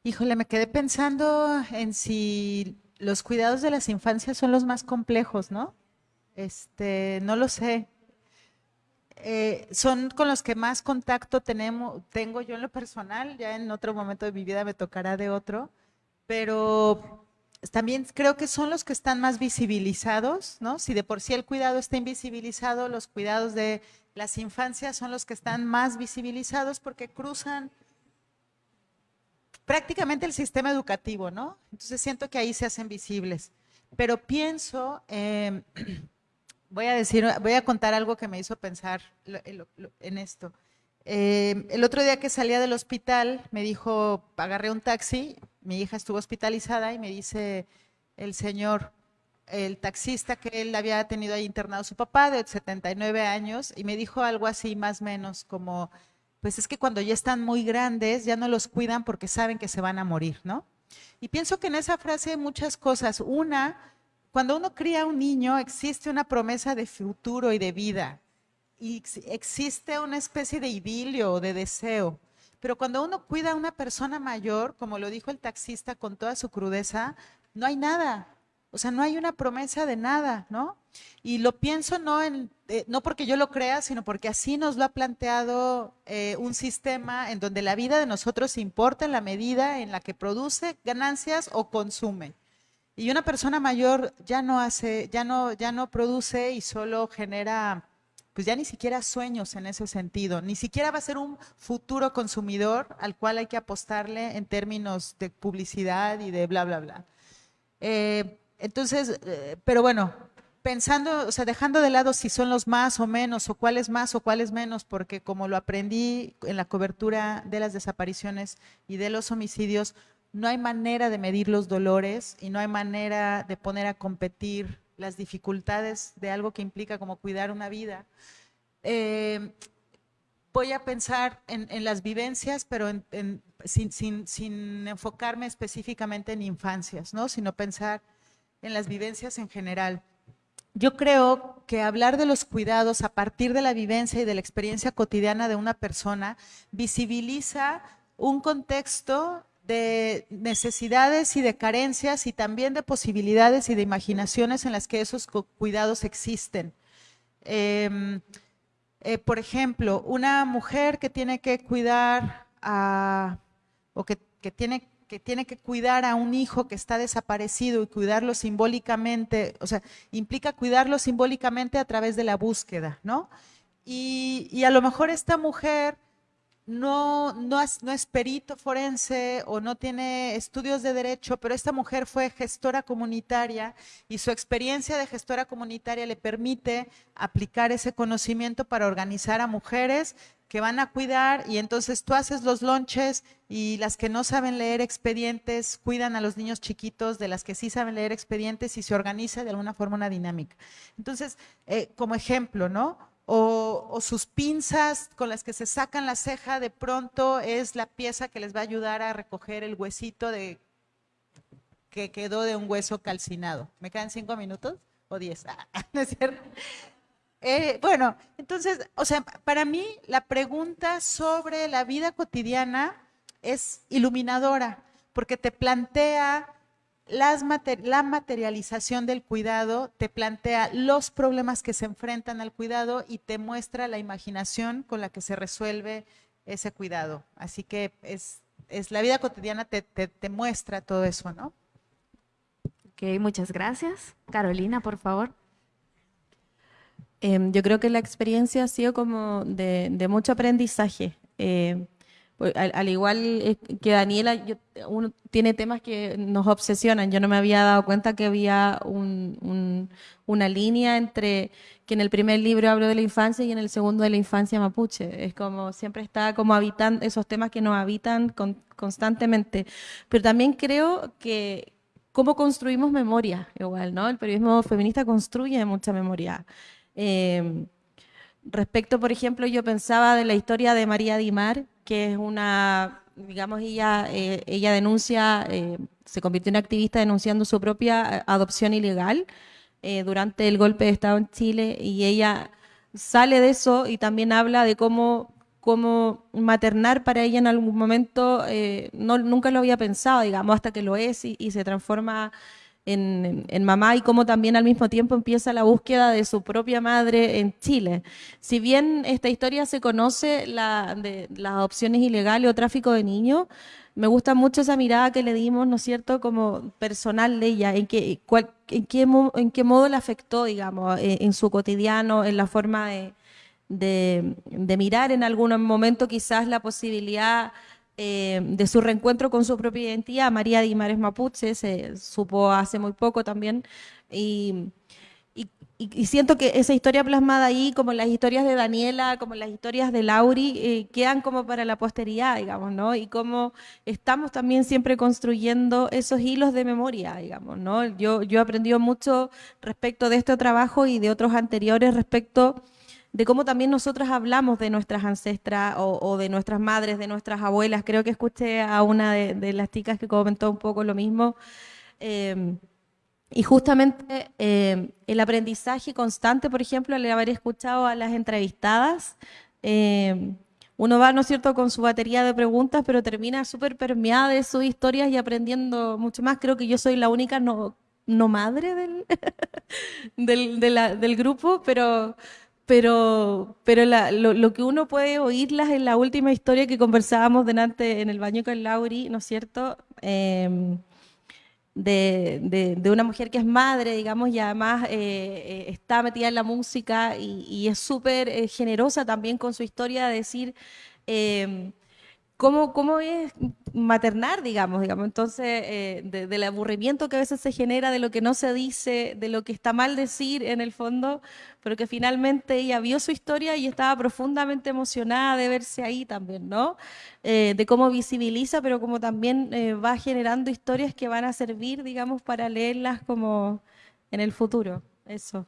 Híjole, me quedé pensando en si los cuidados de las infancias son los más complejos, ¿no? Este, no lo sé. Eh, son con los que más contacto tenemos, tengo yo en lo personal, ya en otro momento de mi vida me tocará de otro, pero también creo que son los que están más visibilizados, ¿no? Si de por sí el cuidado está invisibilizado, los cuidados de las infancias son los que están más visibilizados porque cruzan prácticamente el sistema educativo, ¿no? Entonces siento que ahí se hacen visibles. Pero pienso, eh, (clears throat) voy a decir, voy a contar algo que me hizo pensar en esto. Eh, el otro día que salía del hospital, me dijo, agarré un taxi, mi hija estuvo hospitalizada y me dice el señor, el taxista que él había tenido ahí internado su papá de 79 años y me dijo algo así más o menos como, pues es que cuando ya están muy grandes ya no los cuidan porque saben que se van a morir, ¿no? Y pienso que en esa frase hay muchas cosas. Una, cuando uno cría un niño existe una promesa de futuro y de vida y existe una especie de idilio o de deseo. Pero cuando uno cuida a una persona mayor, como lo dijo el taxista con toda su crudeza, no hay nada. O sea, no hay una promesa de nada, ¿no? Y lo pienso no, en, eh, no porque yo lo crea, sino porque así nos lo ha planteado eh, un sistema en donde la vida de nosotros importa en la medida en la que produce ganancias o consume. Y una persona mayor ya no hace, ya no, ya no produce y solo genera, pues ya ni siquiera sueños en ese sentido. Ni siquiera va a ser un futuro consumidor al cual hay que apostarle en términos de publicidad y de bla, bla, bla. Eh, entonces, eh, pero bueno, pensando, o sea, dejando de lado si son los más o menos, o cuáles más o cuáles menos, porque como lo aprendí en la cobertura de las desapariciones y de los homicidios, no hay manera de medir los dolores y no hay manera de poner a competir las dificultades de algo que implica como cuidar una vida. Eh, voy a pensar en, las vivencias, pero sin, sin enfocarme específicamente en infancias, ¿no? sino pensar en las vivencias en general. Yo creo que hablar de los cuidados a partir de la vivencia y de la experiencia cotidiana de una persona visibiliza un contexto de necesidades y de carencias y también de posibilidades y de imaginaciones en las que esos cuidados existen. Eh, eh, por ejemplo, una mujer que tiene que cuidar a, o que, que tiene que tiene que cuidar a un hijo que está desaparecido y cuidarlo simbólicamente, o sea, implica cuidarlo simbólicamente a través de la búsqueda, ¿no? Y, y a lo mejor esta mujer no, no, es, no es perito forense o no tiene estudios de derecho, pero esta mujer fue gestora comunitaria y su experiencia de gestora comunitaria le permite aplicar ese conocimiento para organizar a mujeres que van a cuidar y entonces tú haces los lonches y las que no saben leer expedientes cuidan a los niños chiquitos de las que sí saben leer expedientes y se organiza de alguna forma una dinámica. Entonces, eh, como ejemplo, ¿no? O, sus pinzas con las que se sacan la ceja, de pronto es la pieza que les va a ayudar a recoger el huesito de, que quedó de un hueso calcinado. ¿Me quedan cinco minutos o diez? Ah, (laughs) ¿No es cierto? Eh, bueno, entonces, o sea, para mí la pregunta sobre la vida cotidiana es iluminadora, porque te plantea la materialización del cuidado te plantea los problemas que se enfrentan al cuidado y te muestra la imaginación con la que se resuelve ese cuidado. Así que es, la vida cotidiana te, muestra todo eso, ¿no? Ok, muchas gracias. Carolina, por favor. Em, yo creo que la experiencia ha sido como de, mucho aprendizaje. Eh, pues, al, igual que Daniela, uno tiene temas que nos obsesionan. Yo no me había dado cuenta que había una línea entre que en el primer libro hablo de la infancia y en el segundo de la infancia mapuche. Es como siempre está como habitando esos temas que nos habitan constantemente. Pero también creo que cómo construimos memoria, igual, ¿no? El periodismo feminista construye mucha memoria. Eh, respecto, por ejemplo, yo pensaba de la historia de María Dimar, que es una, digamos, ella, eh, ella denuncia, eh, se convirtió en activista denunciando su propia eh, adopción ilegal durante el golpe de Estado en Chile y ella sale de eso y también habla de cómo, cómo maternar para ella en algún momento no, nunca lo había pensado, digamos, hasta que lo es y se transforma en, mamá y cómo también al mismo tiempo empieza la búsqueda de su propia madre en Chile. Si bien esta historia se conoce la, de las adopciones ilegales o tráfico de niños, me gusta mucho esa mirada que le dimos, ¿no es cierto?, como personal de ella, en, qué, en, qué, en qué modo le afectó, digamos, en, en su cotidiano, en la forma de, de mirar en algún momento quizás la posibilidad eh, de su reencuentro con su propia identidad. María Dimares Mapuche se supo hace muy poco también. Y, siento que esa historia plasmada ahí, como las historias de Daniela, como las historias de Lauri, eh, quedan como para la posteridad, digamos, ¿no? Y cómo estamos también siempre construyendo esos hilos de memoria, digamos, ¿no? Yo, yo he aprendido mucho respecto de este trabajo y de otros anteriores respecto de cómo también nosotras hablamos de nuestras ancestras o, de nuestras madres, de nuestras abuelas. Creo que escuché a una de, las chicas que comentó un poco lo mismo. Em, y justamente em, el aprendizaje constante, por ejemplo, al haber escuchado a las entrevistadas, em, uno va, ¿no es cierto?, con su batería de preguntas, pero termina súper permeada de sus historias y aprendiendo mucho más. Creo que yo soy la única no, no madre del, (laughs) del, del grupo, pero pero, pero lo, que uno puede oírlas en la última historia que conversábamos delante en el baño con Lauri, ¿no es cierto? Em, de, de, una mujer que es madre, digamos, y además eh, eh, está metida en la música y, es súper eh, generosa también con su historia de decir em, cómo, cómo es maternar, digamos, digamos. Entonces, eh, del aburrimiento que a veces se genera, de lo que no se dice, de lo que está mal decir en el fondo, pero que finalmente ella vio su historia y estaba profundamente emocionada de verse ahí también, ¿no? Eh, de cómo visibiliza, pero como también eh, va generando historias que van a servir, digamos, para leerlas como en el futuro. Eso.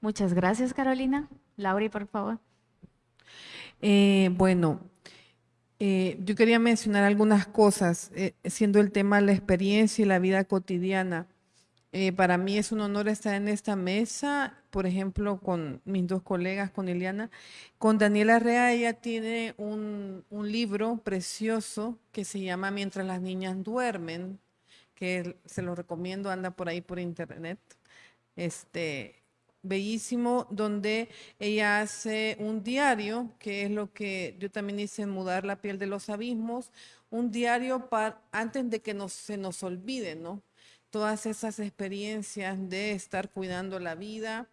Muchas gracias, Carolina. Lauri, por favor. Eh, bueno, eh, yo quería mencionar algunas cosas, eh, siendo el tema la experiencia y la vida cotidiana. para mí es un honor estar en esta mesa, por ejemplo, con mis dos colegas, con Eliana. Con Daniela Rea, ella tiene un, un libro precioso que se llama Mientras las niñas duermen, que se lo recomiendo, anda por ahí por internet. Este, bellísimo donde ella hace un diario, que es lo que yo también hice en Mudar la piel de los abismos, un diario para, antes de que se nos olvide, ¿no? Todas esas experiencias de estar cuidando la vida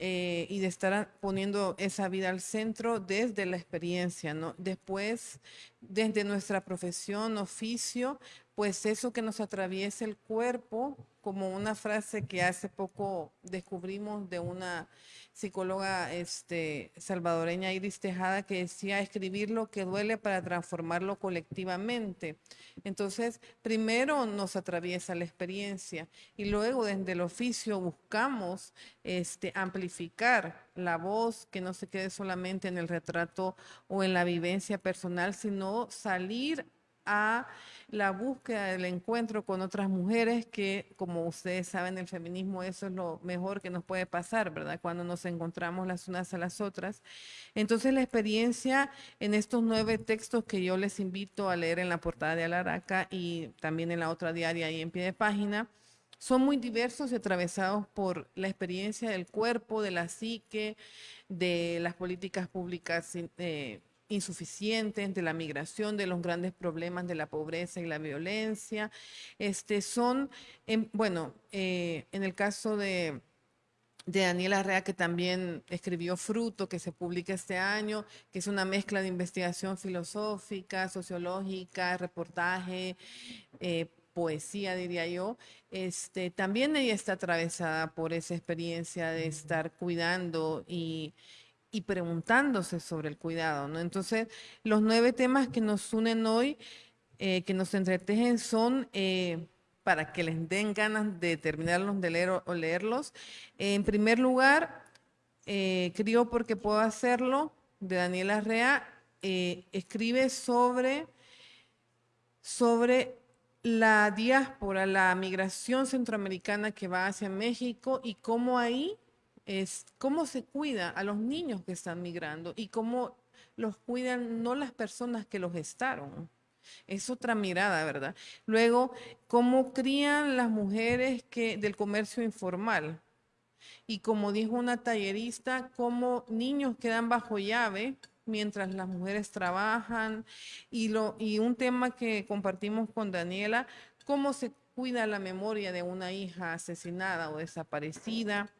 eh, y de estar poniendo esa vida al centro desde la experiencia, ¿no? Después, desde nuestra profesión, oficio, pues eso que nos atraviesa el cuerpo, como una frase que hace poco descubrimos de una psicóloga este, salvadoreña Iris Tejada que decía escribir lo que duele para transformarlo colectivamente. Entonces, primero nos atraviesa la experiencia y luego desde el oficio buscamos este, amplificar la voz, que no se quede solamente en el retrato o en la vivencia personal, sino salir a la búsqueda del encuentro con otras mujeres, que como ustedes saben, el feminismo eso es lo mejor que nos puede pasar, ¿verdad? Cuando nos encontramos las unas a las otras. Entonces la experiencia en estos nueve textos que yo les invito a leer en la portada de Alaraca y también en la otra diaria y en pie de página, son muy diversos y atravesados por la experiencia del cuerpo, de la psique, de las políticas públicas eh, insuficientes, de la migración, de los grandes problemas de la pobreza y la violencia. Este, son, bueno, eh, en el caso de, de Daniela Arrea, que también escribió Fruto, que se publica este año, que es una mezcla de investigación filosófica, sociológica, reportaje, eh, poesía, diría yo, este, también ella está atravesada por esa experiencia de estar cuidando y, y preguntándose sobre el cuidado, ¿no? Entonces, los nueve temas que nos unen hoy, eh, que nos entretejen, son eh, para que les den ganas de terminarlos de leer o, leerlos. en primer lugar, eh, porque puedo hacerlo, de Daniela Rea, eh, escribe sobre, sobre la diáspora, la migración centroamericana que va hacia México y cómo ahí es cómo se cuida a los niños que están migrando y cómo los cuidan no las personas que los gestaron. Es otra mirada, ¿verdad? Luego, cómo crían las mujeres que, del comercio informal. Y como dijo una tallerista, cómo niños quedan bajo llave mientras las mujeres trabajan. Y, lo, y un tema que compartimos con Daniela, cómo se cuida la memoria de una hija asesinada o desaparecida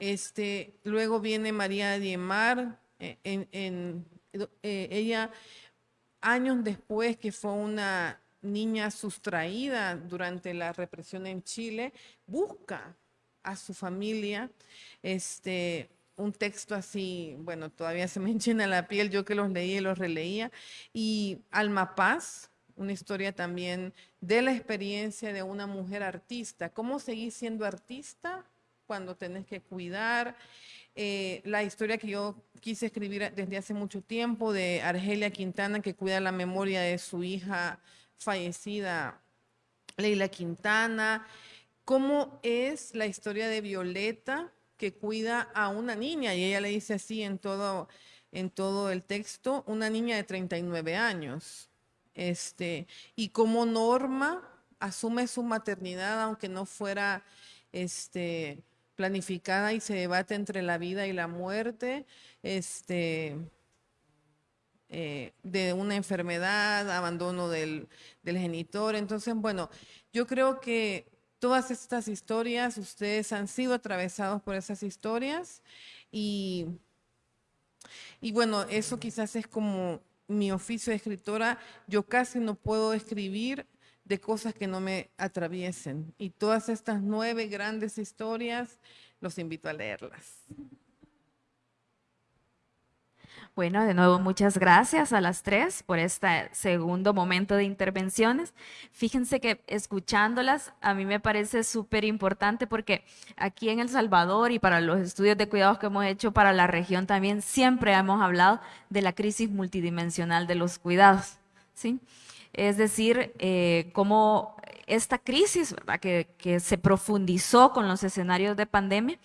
este, luego viene María Diemar, eh, eh, ella años después que fue una niña sustraída durante la represión en Chile, busca a su familia, este, un texto así, bueno, todavía se me (laughs) enchina la piel, yo que los leía y los releía, y Alma Paz, una historia también de la experiencia de una mujer artista, cómo seguir siendo artista cuando tenés que cuidar. Eh, la historia que yo quise escribir desde hace mucho tiempo de Argelia Quintana, que cuida la memoria de su hija fallecida, Leila Quintana. ¿Cómo es la historia de Violeta, que cuida a una niña? Y ella le dice así en todo, en todo el texto, una niña de 39 años. Este, y cómo Norma asume su maternidad, aunque no fuera este, planificada y se debate entre la vida y la muerte, este, eh, de una enfermedad, abandono del, del genitor. Entonces, bueno, yo creo que todas estas historias, ustedes han sido atravesados por esas historias y, y bueno, eso quizás es como mi oficio de escritora. Yo casi no puedo escribir de cosas que no me atraviesen. Y todas estas nueve grandes historias, los invito a leerlas. Bueno, de nuevo, muchas gracias a las tres por este segundo momento de intervenciones. Fíjense que escuchándolas a mí me parece súper importante porque aquí en El Salvador y para los estudios de cuidados que hemos hecho para la región también siempre hemos hablado de la crisis multidimensional de los cuidados. ¿sí? Es decir, eh, cómo esta crisis Que, se profundizó con los escenarios de pandemia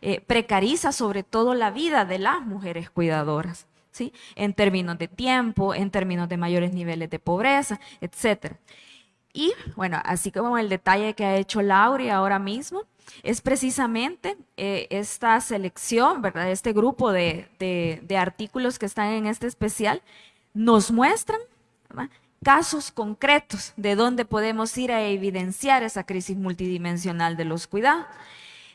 eh, precariza sobre todo la vida de las mujeres cuidadoras, ¿sí? en términos de tiempo, en términos de mayores niveles de pobreza, etc. Y bueno, así como el detalle que ha hecho Lauri ahora mismo, es precisamente eh, esta selección, ¿verdad? este grupo de, de, artículos que están en este especial, nos muestran casos concretos de dónde podemos ir a evidenciar esa crisis multidimensional de los cuidados.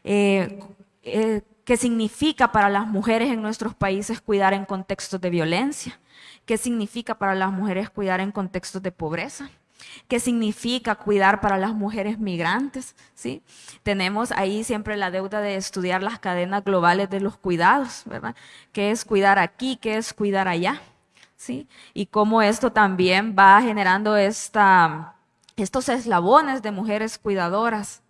Eh, eh, qué significa para las mujeres en nuestros países cuidar en contextos de violencia, qué significa para las mujeres cuidar en contextos de pobreza, qué significa cuidar para las mujeres migrantes, ¿sí? Tenemos ahí siempre la deuda de estudiar las cadenas globales de los cuidados, ¿verdad? ¿Qué es cuidar aquí? ¿Qué es cuidar allá? ¿Sí? Y cómo esto también va generando estos eslabones de mujeres cuidadoras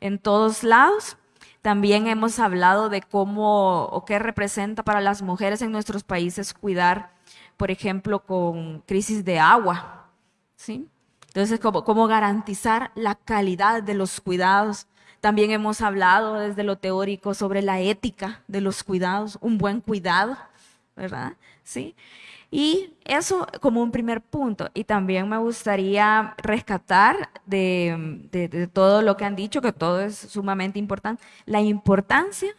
en todos lados. También hemos hablado de cómo o qué representa para las mujeres en nuestros países cuidar, por ejemplo, con crisis de agua, ¿sí? Entonces, cómo, cómo garantizar la calidad de los cuidados. También hemos hablado desde lo teórico sobre la ética de los cuidados, un buen cuidado, ¿verdad? Sí. Y eso como un primer punto. Y también me gustaría rescatar de, todo lo que han dicho, que todo es sumamente importante, la importancia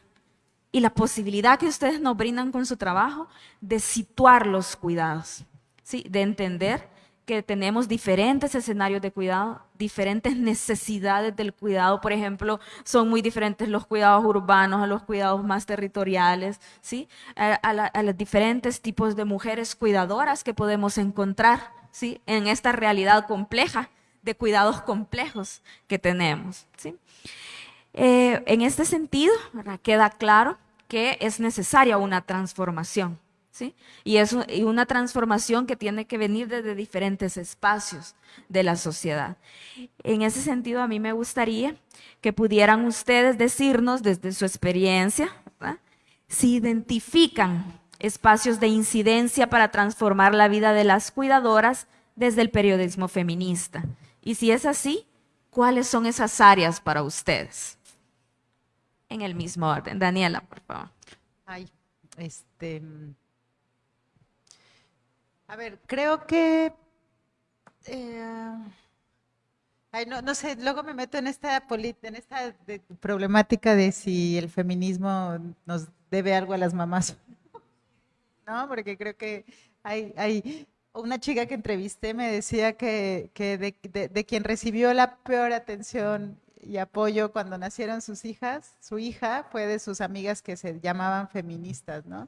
y la posibilidad que ustedes nos brindan con su trabajo de situar los cuidados, ¿sí? de entender que tenemos diferentes escenarios de cuidado, diferentes (laughs) necesidades del cuidado. Por ejemplo, son muy diferentes los cuidados urbanos a los cuidados más territoriales, ¿sí? a, los diferentes tipos de mujeres cuidadoras que podemos encontrar ¿sí? en esta realidad compleja de cuidados complejos que tenemos. ¿sí? Eh, en este sentido, queda claro que es necesaria una transformación y es una transformación que tiene que venir desde diferentes espacios de la sociedad. En ese sentido, a mí me gustaría que pudieran ustedes decirnos desde su experiencia, si identifican espacios de incidencia para transformar la vida de las cuidadoras desde el periodismo feminista. Y si es así, ¿cuáles son esas áreas para ustedes? En el mismo orden. Daniela, por favor. Ay, este, a ver, creo que... Eh, no, sé, luego me meto en esta, en esta problemática de si el feminismo nos debe algo a las mamás. No, porque creo que hay, hay una chica que entrevisté me decía que, de, de, quien recibió la peor atención y apoyo cuando nacieron sus hijas, su hija fue de sus amigas que se llamaban feministas, ¿no?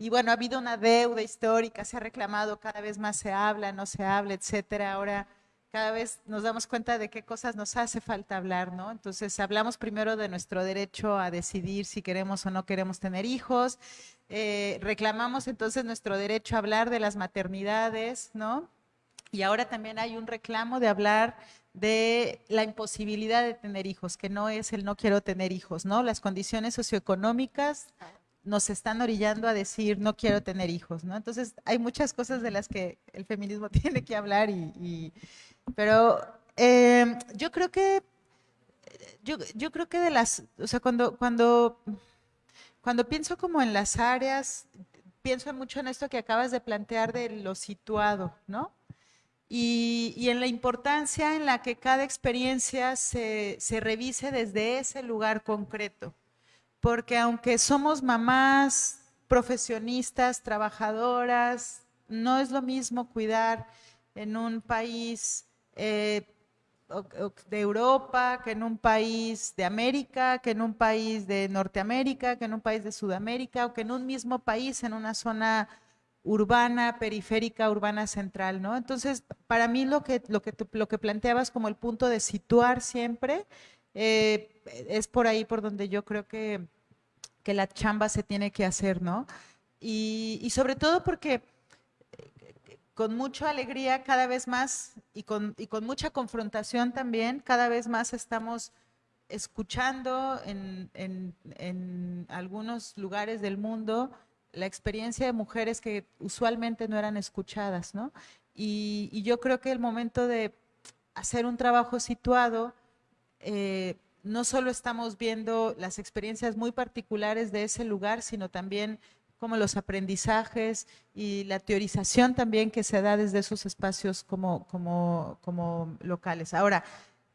Y bueno, ha habido una deuda histórica, se ha reclamado, cada vez más se habla, no se habla, etcétera. Ahora cada vez nos damos cuenta de qué cosas nos hace falta hablar, ¿no? Entonces hablamos primero de nuestro derecho a decidir si queremos o no queremos tener hijos, eh, reclamamos entonces nuestro derecho a hablar de las maternidades, ¿no? Y ahora también hay un reclamo de hablar de la imposibilidad de tener hijos, que no es el no quiero tener hijos, ¿no? Las condiciones socioeconómicas nos están orillando a decir no quiero tener hijos, ¿no? Entonces hay muchas cosas de las que el feminismo (laughs) tiene que hablar y, pero em, yo creo que yo, yo, creo que de las, o sea, cuando, cuando, cuando pienso como en las áreas, pienso mucho en esto que acabas de plantear de lo situado, ¿no? Y, y, en la importancia en la que cada experiencia se, se revise desde ese lugar concreto porque aunque somos mamás, profesionistas, trabajadoras, no es lo mismo cuidar en un país eh, de Europa, que en un país de América, que en un país de Norteamérica, que en un país de Sudamérica, o que en un mismo país, en una zona urbana, periférica, urbana central, ¿no? Entonces, para mí lo que, lo que, lo que planteabas como el punto de situar siempre eh, es por ahí por donde yo creo que, que, la chamba se tiene que hacer, ¿no? Y, sobre todo porque eh, con mucha alegría cada vez más y con, y con mucha confrontación también, cada vez más estamos escuchando en, en, en, algunos lugares del mundo la experiencia de mujeres que usualmente no eran escuchadas, ¿no? Y, y yo creo que el momento de hacer un trabajo situado eh, no solo estamos viendo las experiencias muy particulares de ese lugar, sino también como los aprendizajes y la teorización también que se da desde esos espacios como, locales. Ahora,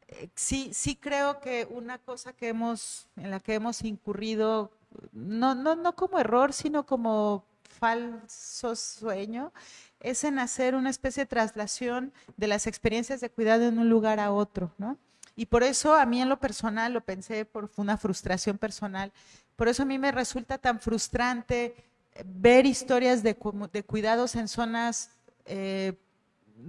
eh, sí, sí creo que una cosa que hemos, en la que hemos incurrido, no, no como error, sino como falso sueño, es en hacer una especie de traslación de las experiencias de cuidado en un lugar a otro, ¿no? Y por eso a mí en lo personal, lo pensé por una frustración personal, por eso a mí me resulta tan frustrante ver historias de, de cuidados en zonas eh,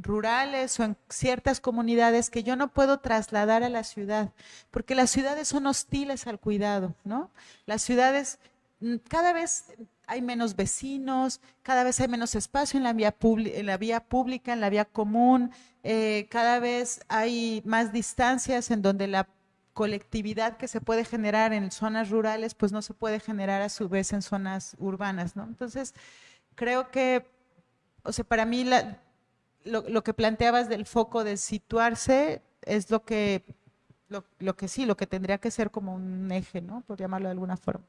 rurales o en ciertas comunidades que yo no puedo trasladar a la ciudad, porque las ciudades son hostiles al cuidado, ¿no? Las ciudades mm, cada vez hay menos vecinos, cada vez hay menos espacio en la vía, en la vía pública, en la vía común, eh, cada vez hay más distancias en donde la colectividad que se puede generar en zonas rurales, pues no se puede generar a su vez en zonas urbanas, ¿no? Entonces, creo que, o sea, para mí lo, que planteabas del foco de situarse es lo que, lo, que sí, lo que tendría que ser como un eje, ¿no? Por llamarlo de alguna forma.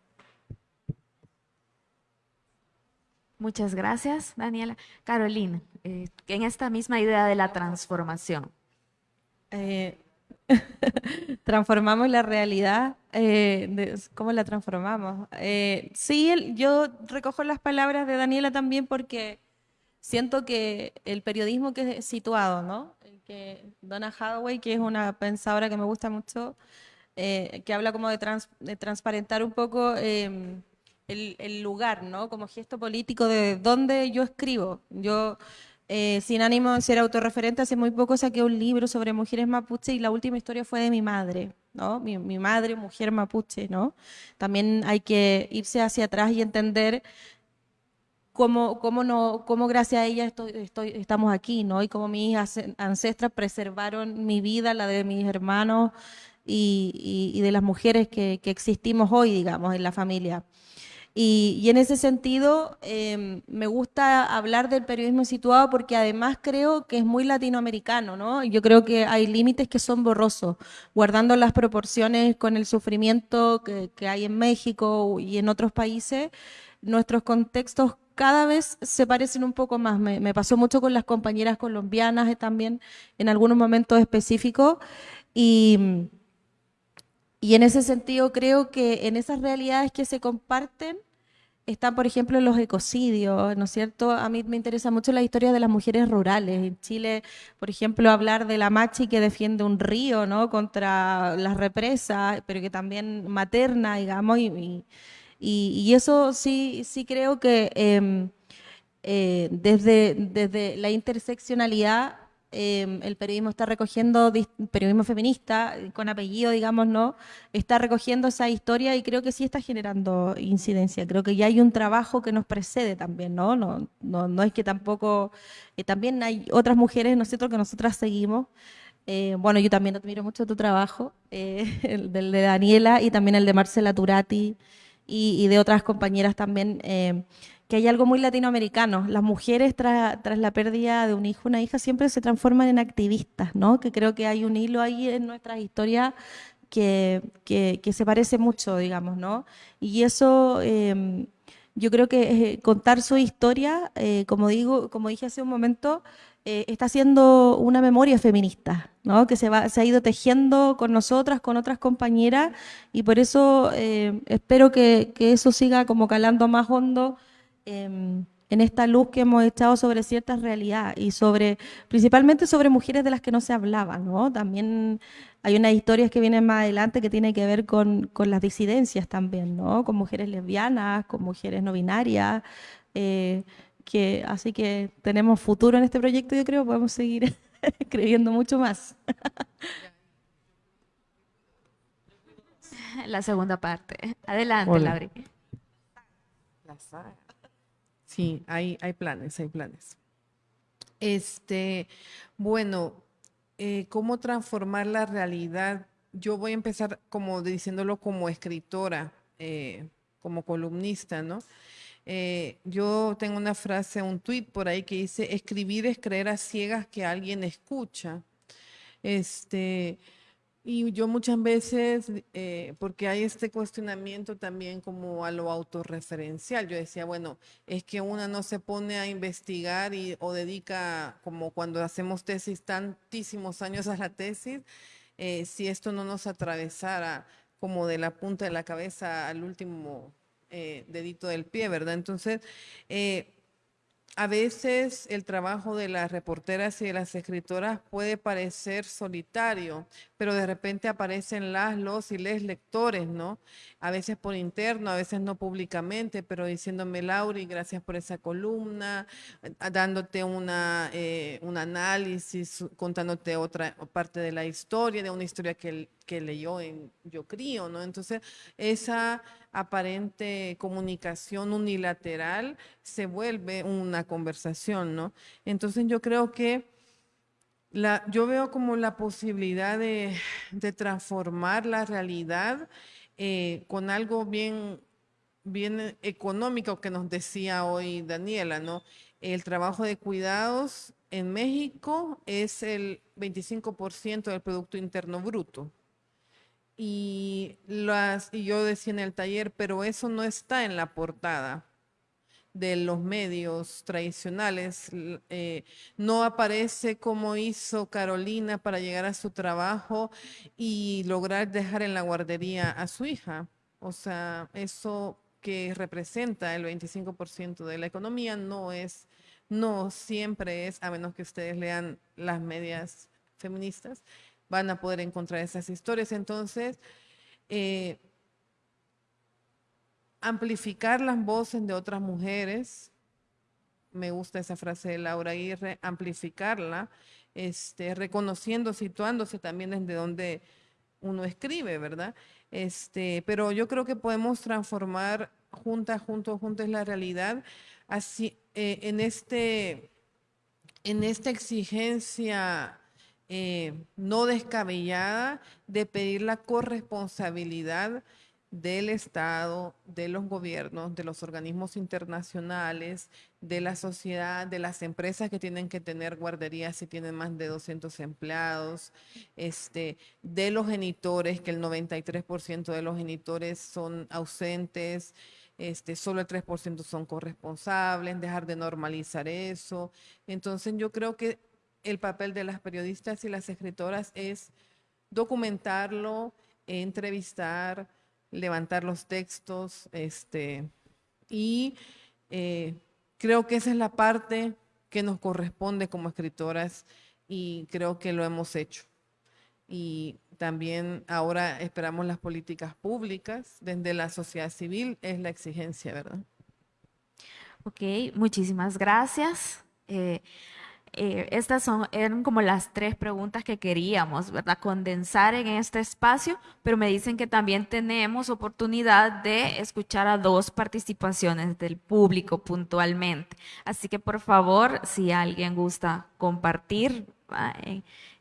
Muchas gracias, Daniela. Carolina, eh, en esta misma idea de la transformación. Eh, (laughs) transformamos la realidad, eh, ¿cómo la transformamos? sí, yo recojo las palabras de Daniela también porque siento que el periodismo que es situado, ¿no? Que Donna Hathaway, que es una pensadora que me gusta mucho, que habla como de, transparentar un poco em, el, lugar, ¿no? Como gesto político de dónde yo escribo. Yo, eh, sin ánimo de ser autorreferente, hace muy poco saqué un libro sobre mujeres mapuche y la última historia fue de mi madre, ¿no? Mi, mi madre, mujer mapuche, ¿no? También hay que irse hacia atrás y entender cómo, cómo, no, cómo gracias a ella estoy, estamos aquí, ¿no? Y cómo mis ancestras preservaron mi vida, la de mis hermanos y, y, de las mujeres que, que, existimos hoy, digamos, en la familia. Y, y en ese sentido, em, me gusta hablar del periodismo situado porque además creo que es muy latinoamericano, ¿no? Yo creo que hay límites que son borrosos, guardando las proporciones con el sufrimiento que, que hay en México y en otros países, nuestros contextos cada vez se parecen un poco más. Me, pasó mucho con las compañeras colombianas también en algunos momentos específicos. Y, y en ese sentido creo que en esas realidades que se comparten están, por ejemplo, los ecocidios, ¿no es cierto? A mí me interesa mucho la historia de las mujeres rurales. En Chile, por ejemplo, hablar de la machi que defiende un río, ¿no? Contra las represas, pero que también materna, digamos, y y, eso sí, sí creo que em, eh, desde, desde la interseccionalidad em, el periodismo está recogiendo, periodismo feminista, con apellido, digamos, ¿no? Está recogiendo esa historia y creo que sí está generando incidencia. Creo que ya hay un trabajo que nos precede también, ¿no? No, no, no es que tampoco, eh, también hay otras mujeres, nosotros que nosotras seguimos. Eh, bueno, yo también admiro mucho tu trabajo, (laughs) el del de Daniela y también el de Marcela Turati y, de otras compañeras también, eh, que hay algo muy latinoamericano. Las mujeres tras, la pérdida de un hijo, una hija, siempre se transforman en activistas, ¿no? Que creo que hay un hilo ahí en nuestra historia que, que, se parece mucho, digamos, ¿no? Y eso... Em, yo creo que eh, contar su historia, eh, como digo, como dije hace un momento, eh, está haciendo una memoria feminista, ¿no? que se, va, se ha ido tejiendo con nosotras, con otras compañeras, y por eso eh, espero que, que, eso siga como calando más hondo en esta luz que hemos echado sobre ciertas realidades y sobre, principalmente sobre mujeres de las que no se hablaba, ¿no? También hay unas historias que vienen más adelante que tienen que ver con, con las disidencias también, ¿no? Con mujeres lesbianas, con mujeres no binarias, eh, así que tenemos futuro en este proyecto, yo creo, podemos seguir (laughs) creyendo mucho más. La segunda parte. Adelante, Lauri. Sí, hay, hay planes, hay planes. Este, bueno, eh, ¿cómo transformar la realidad? Yo voy a empezar como diciéndolo como escritora, eh, como columnista, ¿no? Eh, yo tengo una frase, un tweet por ahí que dice, escribir es creer a ciegas que alguien escucha. Este, y yo muchas veces, eh, porque hay este cuestionamiento también como a lo autorreferencial, yo decía, bueno, es que una no se pone a investigar y, o dedica, como cuando hacemos tesis, tantísimos años a la tesis, eh, si esto no nos atravesara como de la punta de la cabeza al último eh, dedito del pie, ¿verdad? Entonces, eh, a veces el trabajo de las reporteras y de las escritoras puede parecer solitario, pero de repente aparecen las, los y les lectores, ¿no? A veces por interno, a veces no públicamente, pero diciéndome, Lauri, gracias por esa columna, dándote una, eh, un análisis, contándote otra parte de la historia, de una historia que, que leyó en Yo Crío, ¿no? Entonces, esa aparente comunicación unilateral se vuelve una conversación, ¿no? Entonces yo creo que yo veo como la posibilidad de, transformar la realidad eh, con algo bien, bien económico que nos decía hoy Daniela, ¿no? El trabajo de cuidados en México es el 25% del Producto Interno Bruto y, las, y yo decía en el taller, pero eso no está en la portada de los medios tradicionales. Eh, no aparece como hizo Carolina para llegar a su trabajo y lograr dejar en la guardería a su hija. O sea, eso que representa el 25% de la economía no es, no siempre es, a menos que ustedes lean las medias feministas, van a poder encontrar esas historias. Entonces, eh, amplificar las voces de otras mujeres, me gusta esa frase de Laura Aguirre, amplificarla, este, reconociendo, situándose también desde donde uno escribe, ¿verdad? Este, pero yo creo que podemos transformar juntas, juntos, juntos la realidad, así, eh, en, este, en esta exigencia eh, no descabellada de pedir la corresponsabilidad del Estado, de los gobiernos, de los organismos internacionales, de la sociedad, de las empresas que tienen que tener guarderías si tienen más de 200 empleados, este, de los genitores, que el 93% de los genitores son ausentes, este, solo el 3% son corresponsables, dejar de normalizar eso. Entonces yo creo que el papel de las periodistas y las escritoras es documentarlo, entrevistar, levantar los textos, este, y eh, creo que esa es la parte que nos corresponde como escritoras y creo que lo hemos hecho. Y también ahora esperamos las políticas públicas, desde la sociedad civil es la exigencia, ¿verdad? Ok, muchísimas gracias. Eh, eh, estas son, eran como las tres preguntas que queríamos, ¿verdad? Condensar en este espacio, pero me dicen que también tenemos oportunidad de escuchar a dos participaciones del público puntualmente. Así que por favor, si alguien gusta compartir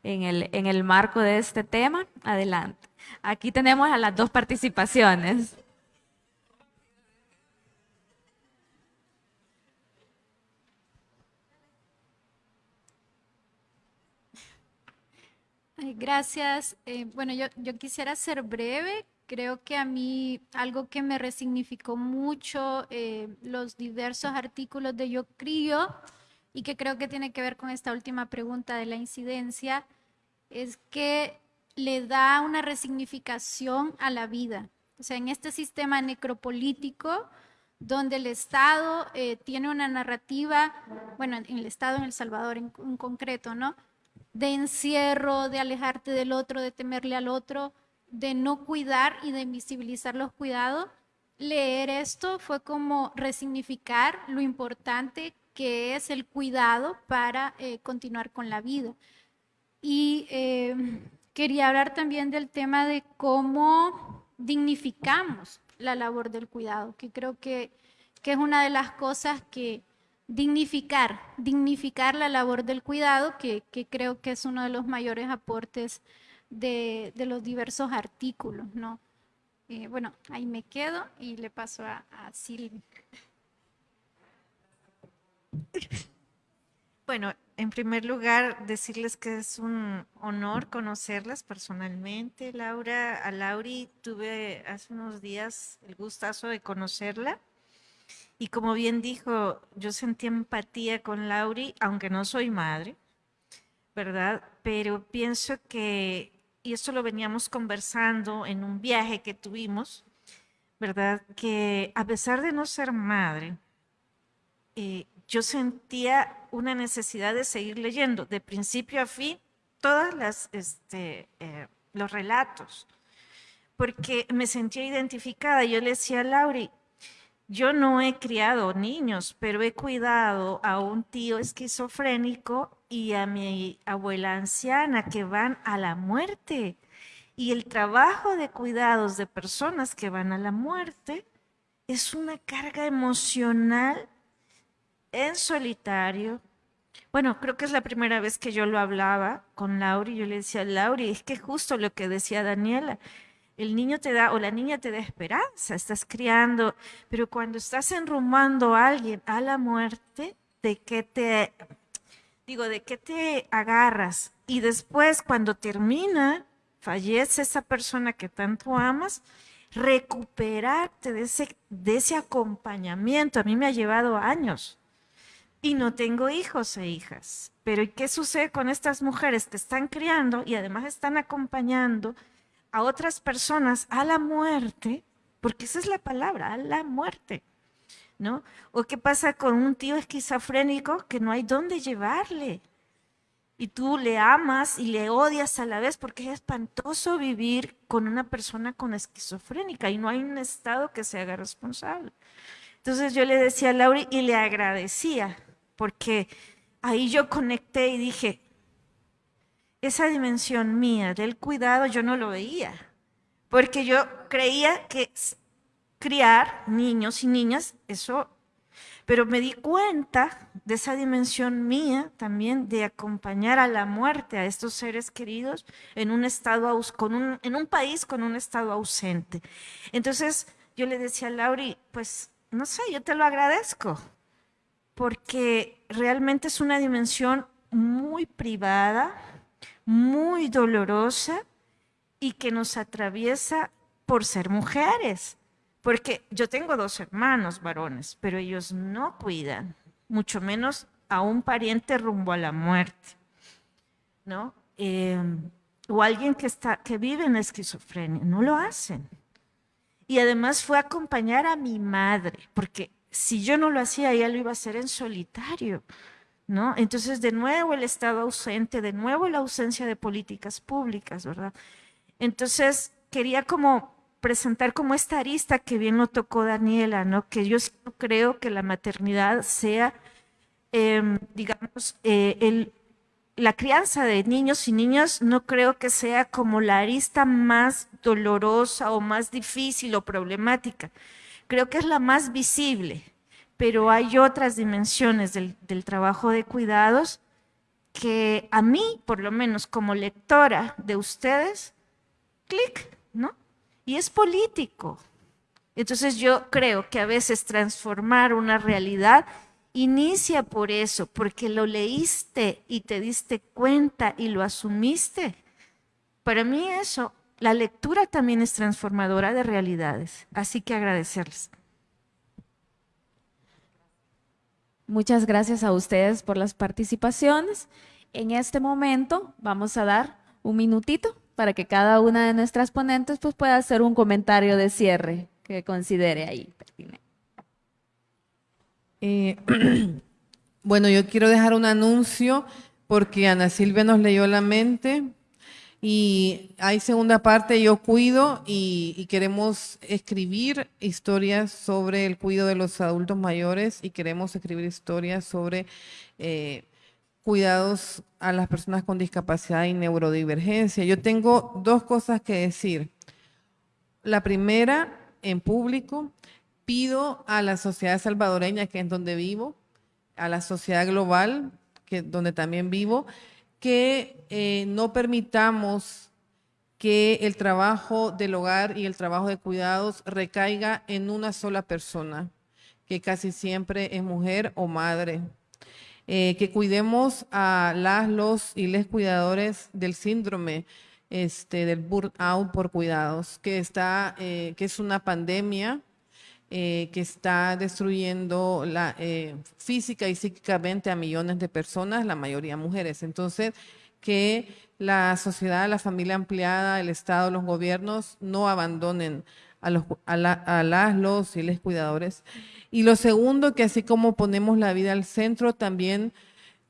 en, el, en el marco de este tema, adelante. Aquí tenemos a las dos participaciones. Gracias. Eh, bueno, yo, yo quisiera ser breve. Creo que a mí algo que me resignificó mucho eh, los diversos artículos de Yo Crío y que creo que tiene que ver con esta última pregunta de la incidencia es que le da una resignificación a la vida. O sea, en este sistema necropolítico, donde el Estado eh, tiene una narrativa, bueno, en el Estado en El Salvador en, en concreto, ¿no? De encierro, de alejarte del otro, de temerle al otro, de no cuidar y de invisibilizar los cuidados. Leer esto fue como resignificar lo importante que es el cuidado para eh, continuar con la vida. Y eh, quería hablar también del tema de cómo dignificamos la labor del cuidado, que creo que, que es una de las cosas que, dignificar, dignificar la labor del cuidado, que, creo que es uno de los mayores aportes de, los diversos artículos, ¿no? Eh, bueno, ahí me quedo y le paso a, a Silvia. Bueno, en primer lugar, decirles que es un honor conocerlas personalmente. Laura, a Lauri tuve hace unos días el gustazo de conocerla y como bien dijo, yo sentí empatía con Lauri, aunque no soy madre, ¿verdad? Pero pienso que, y esto lo veníamos conversando en un viaje que tuvimos, ¿verdad? Que a pesar de no ser madre, eh, yo sentía una necesidad de seguir leyendo, de principio a fin, todas este, eh, los relatos, porque me sentía identificada. Yo le decía a Lauri, yo no he criado niños, pero he cuidado a un tío esquizofrénico y a mi abuela anciana que van a la muerte. Y el trabajo de cuidados de personas que van a la muerte es una carga emocional en solitario. Bueno, creo que es la primera vez que yo lo hablaba con Lauri. Yo le decía, Lauri, es que justo lo que decía Daniela, el niño te da o la niña te da esperanza, estás criando, pero cuando estás enrumando a alguien a la muerte, ¿de qué te, digo, de qué te agarras? Y después, cuando termina, fallece esa persona que tanto amas, recuperarte de ese, de ese acompañamiento. A mí me ha llevado años y no tengo hijos e hijas. Pero ¿qué sucede con estas mujeres que están criando y además están acompañando a otras personas a la muerte? Porque esa es la palabra, a la muerte. ¿No? ¿O qué pasa con un tío esquizofrénico que no hay dónde llevarle? Y tú le amas y le odias a la vez porque es espantoso vivir con una persona con esquizofrénica y no hay un Estado que se haga responsable. Entonces yo le decía a Lauri y le agradecía porque ahí yo conecté y dije, esa dimensión mía del cuidado yo no lo veía, porque yo creía que criar niños y niñas, eso, pero me di cuenta de esa dimensión mía también de acompañar a la muerte a estos seres queridos en un estado, con un, en un país con un estado ausente. Entonces yo le decía a Lauri, pues no sé, yo te lo agradezco, porque realmente es una dimensión muy privada, muy dolorosa y que nos atraviesa por ser mujeres. Porque yo tengo dos hermanos varones, pero ellos no cuidan, mucho menos a un pariente rumbo a la muerte, ¿no? Em, o alguien que, está, que vive en esquizofrenia, no lo hacen. Y además fue acompañar a mi madre, porque si yo no lo hacía, ella lo iba a hacer en solitario, ¿no? Entonces, de nuevo el Estado ausente, de nuevo la ausencia de políticas públicas, ¿verdad? Entonces, quería como presentar como esta arista que bien lo tocó Daniela, ¿no? Que yo creo que la maternidad sea, em, digamos, eh, la crianza de niños y niñas no creo que sea como la arista más dolorosa o más difícil o problemática creo que es la más visible, pero hay otras dimensiones del, trabajo de cuidados que a mí, por lo menos como lectora de ustedes, clic, ¿no? Y es político. Entonces yo creo que a veces transformar una realidad inicia por eso, porque lo leíste y te diste cuenta y lo asumiste. Para mí eso la lectura también es transformadora de realidades, así que agradecerles. Muchas gracias a ustedes por las participaciones. En este momento vamos a dar un minutito para que cada una de nuestras ponentes pues, pueda hacer un comentario de cierre que considere ahí eh, (clears throat) bueno, yo quiero dejar un anuncio porque Ana Silvia nos leyó la mente y hay segunda parte, yo cuido y, queremos escribir historias sobre el cuidado de los adultos mayores y queremos escribir historias sobre eh, cuidados a las personas con discapacidad y neurodivergencia. Yo tengo dos cosas que decir. La primera, en público, pido a la sociedad salvadoreña, que es donde vivo, a la sociedad global, que donde también vivo, que eh, no permitamos que el trabajo del hogar y el trabajo de cuidados recaiga en una sola persona, que casi siempre es mujer o madre. Eh, que cuidemos a las, los y les cuidadores del síndrome este, del burnout por cuidados, que, está, eh, que es una pandemia eh, que está destruyendo la, eh, física y psíquicamente a millones de personas, la mayoría mujeres. Entonces, que la sociedad, la familia ampliada, el Estado, los gobiernos no abandonen a, los, a, las, los y les cuidadores. Y lo segundo, que así como ponemos la vida al centro, también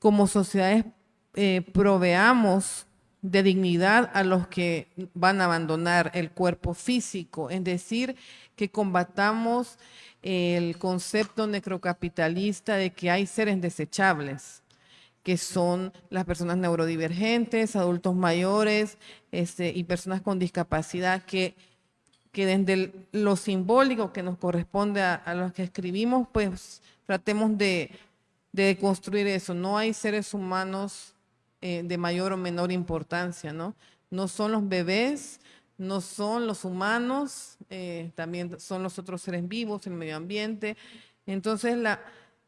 como sociedades eh, proveamos de dignidad a los que van a abandonar el cuerpo físico, es decir, que combatamos el concepto necrocapitalista de que hay seres desechables, que son las personas neurodivergentes, adultos mayores este, y personas con discapacidad, que, que desde lo simbólico que nos corresponde a, a los que escribimos, pues tratemos de, de construir eso. No hay seres humanos eh, de mayor o menor importancia, ¿no? No son los bebés, no son los humanos, eh, también son los otros seres vivos, el medio ambiente. Entonces la,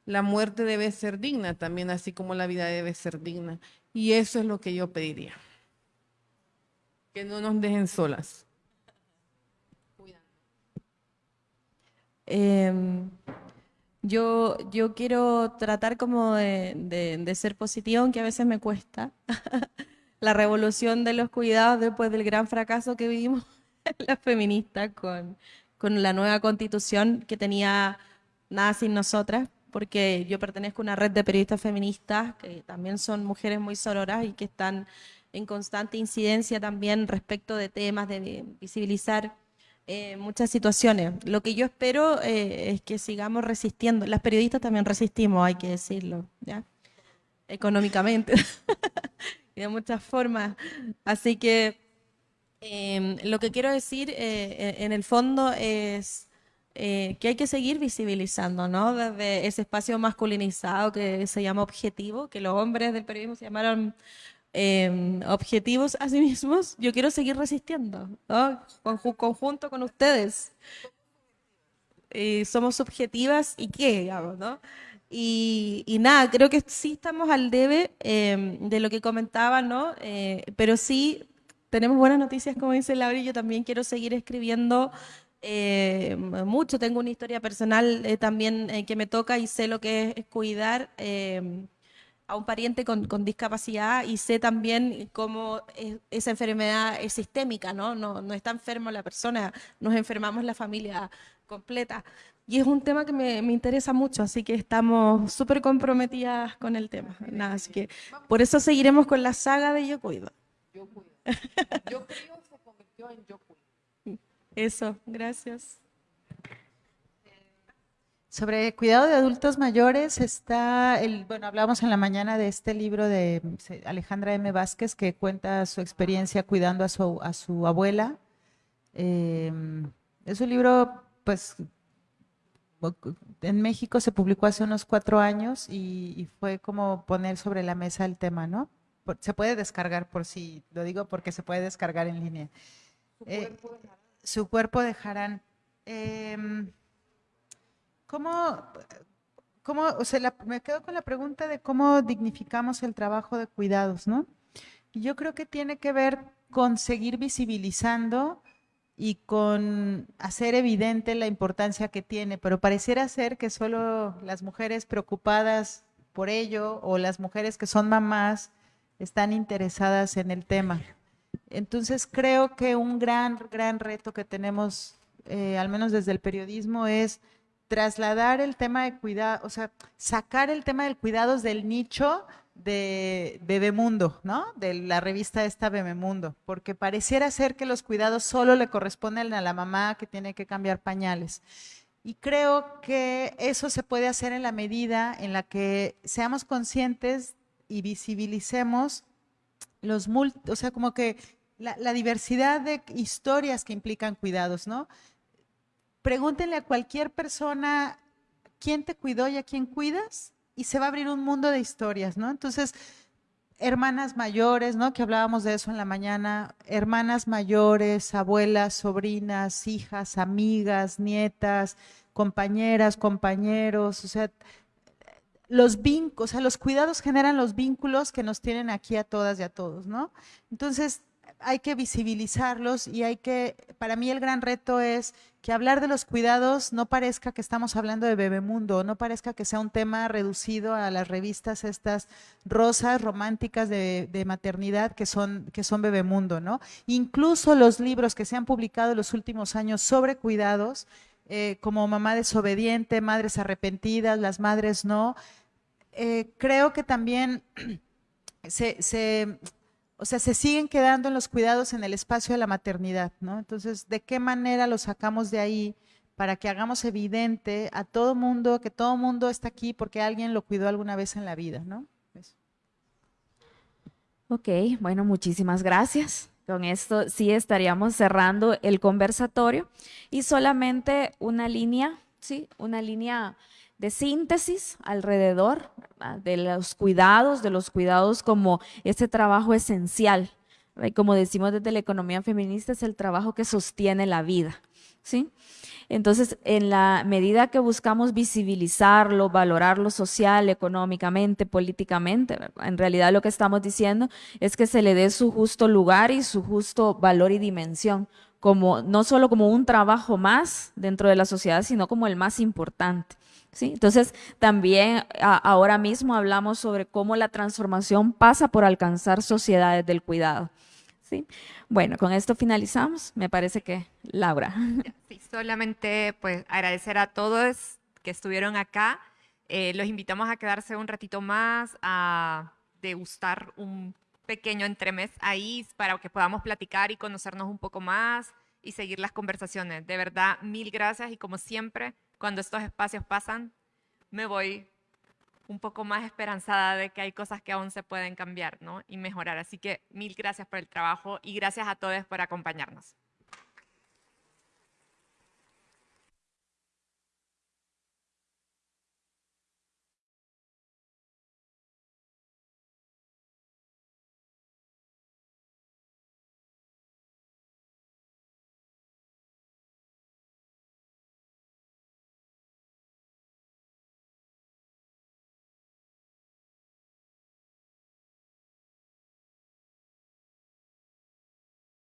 la muerte debe ser digna también, así como la vida debe ser digna. Y eso es lo que yo pediría. Que no nos dejen solas. Eh, yo, yo quiero tratar como de, ser positiva, aunque a veces me cuesta. (laughs) la revolución de los cuidados después del gran fracaso que vivimos (laughs) las feministas con, con la nueva constitución que tenía nada sin nosotras, porque yo pertenezco a una red de periodistas feministas que también son mujeres muy sororas y que están en constante incidencia también respecto de temas de visibilizar eh, muchas situaciones. Lo que yo espero eh, es que sigamos resistiendo. Las periodistas también resistimos, hay que decirlo, ¿ya? económicamente y (laughs) de muchas formas. Así que em, lo que quiero decir eh, en el fondo es que hay que seguir visibilizando, ¿no? Desde ese espacio masculinizado que se llama objetivo, que los hombres del periodismo se llamaron Em, objetivos a sí mismos, yo quiero seguir resistiendo, ¿no? conjunto con ustedes. Somos subjetivas y qué, digamos, ¿no? Y, nada, creo que sí estamos al debe em, de lo que comentaba, ¿no? Eh, pero sí tenemos buenas noticias, como dice Laura, y yo también quiero seguir escribiendo eh, mucho. Tengo una historia personal eh, también que me toca y sé lo que es cuidar em, a un pariente con, discapacidad y sé también cómo esa enfermedad es sistémica, ¿no? ¿no? No está enfermo la persona, nos enfermamos la familia completa. Y es un tema que me, me interesa mucho, así que estamos súper comprometidas con el tema. Nada, así que por eso seguiremos con la saga de Yo Cuido. Yo Cuido. Yo Cuido se convirtió en Yo Cuido. Eso, gracias. Sobre cuidado de adultos mayores está el, bueno, hablamos en la mañana de este libro de Alejandra M. Vázquez que cuenta su experiencia cuidando a su, a su abuela. Em, es un libro, pues, en México se publicó hace unos cuatro años y, fue como poner sobre la mesa el tema, ¿no? se puede descargar por si, lo digo porque se puede descargar en línea. Su eh, cuerpo, de su cuerpo dejarán. Em, ¿Cómo, cómo o sea, me quedo con la pregunta de cómo dignificamos el trabajo de cuidados, ¿no? Y yo creo que tiene que ver con seguir visibilizando y con hacer evidente la importancia que tiene, pero pareciera ser que solo las mujeres preocupadas por ello o las mujeres que son mamás están interesadas en el tema. Entonces creo que un gran, gran reto que tenemos, eh, al menos desde el periodismo, es trasladar el tema de cuidado, o sea, sacar el tema del cuidados del nicho de Bebemundo, ¿no? De la revista esta Bebemundo, porque pareciera ser que los cuidados solo le corresponden a la mamá que tiene que cambiar pañales. Y creo que eso se puede hacer en la medida en la que seamos conscientes y visibilicemos los o sea, como que la, la diversidad de historias que implican cuidados, ¿no? Pregúntenle a cualquier persona quién te cuidó y a quién cuidas y se va a abrir un mundo de historias, ¿no? Entonces, hermanas mayores, ¿no? Que hablábamos de eso en la mañana, hermanas mayores, abuelas, sobrinas, hijas, amigas, nietas, compañeras, compañeros, o sea, los vínculos, o sea, los cuidados generan los vínculos que nos tienen aquí a todas y a todos, ¿no? Entonces, hay que visibilizarlos y hay que, para mí el gran reto es que hablar de los cuidados no parezca que estamos hablando de Bebemundo, no parezca que sea un tema reducido a las revistas estas rosas románticas de, maternidad que son, que son Bebemundo, ¿no? Incluso los libros que se han publicado en los últimos años sobre cuidados, eh, como Mamá desobediente, Madres arrepentidas, Las Madres no, eh, creo que también (clears throat) se o sea, se siguen quedando en los cuidados en el espacio de la maternidad, ¿no? Entonces, ¿de qué manera los sacamos de ahí para que hagamos evidente a todo mundo que todo mundo está aquí porque alguien lo cuidó alguna vez en la vida, ¿no? Eso. Ok, bueno, muchísimas gracias. Con esto sí estaríamos cerrando el conversatorio y solamente una línea, sí, una línea de síntesis alrededor de los cuidados, de los cuidados como ese trabajo esencial. Como decimos desde la economía feminista, es el trabajo que sostiene la vida. ¿sí? Entonces, en la medida que buscamos visibilizarlo, valorarlo social, económicamente, políticamente, en realidad lo que estamos diciendo es que se le dé su justo lugar y su justo valor y dimensión, como, no solo como un trabajo más dentro de la sociedad, sino como el más importante. ¿Sí? Entonces, también ahora mismo hablamos sobre cómo la transformación pasa por alcanzar sociedades del cuidado. ¿sí? Bueno, con esto finalizamos. Me parece que Laura. (laughs) Sí, solamente pues agradecer a todos que estuvieron acá. Eh, los invitamos a quedarse un ratito más, a degustar un pequeño entremés ahí para que podamos platicar y conocernos un poco más y seguir las conversaciones. De verdad, mil gracias y como siempre, cuando estos espacios pasan, me voy un poco más esperanzada de que hay cosas que aún se pueden cambiar ¿no? y mejorar. Así que mil gracias por el trabajo y gracias a todos por acompañarnos.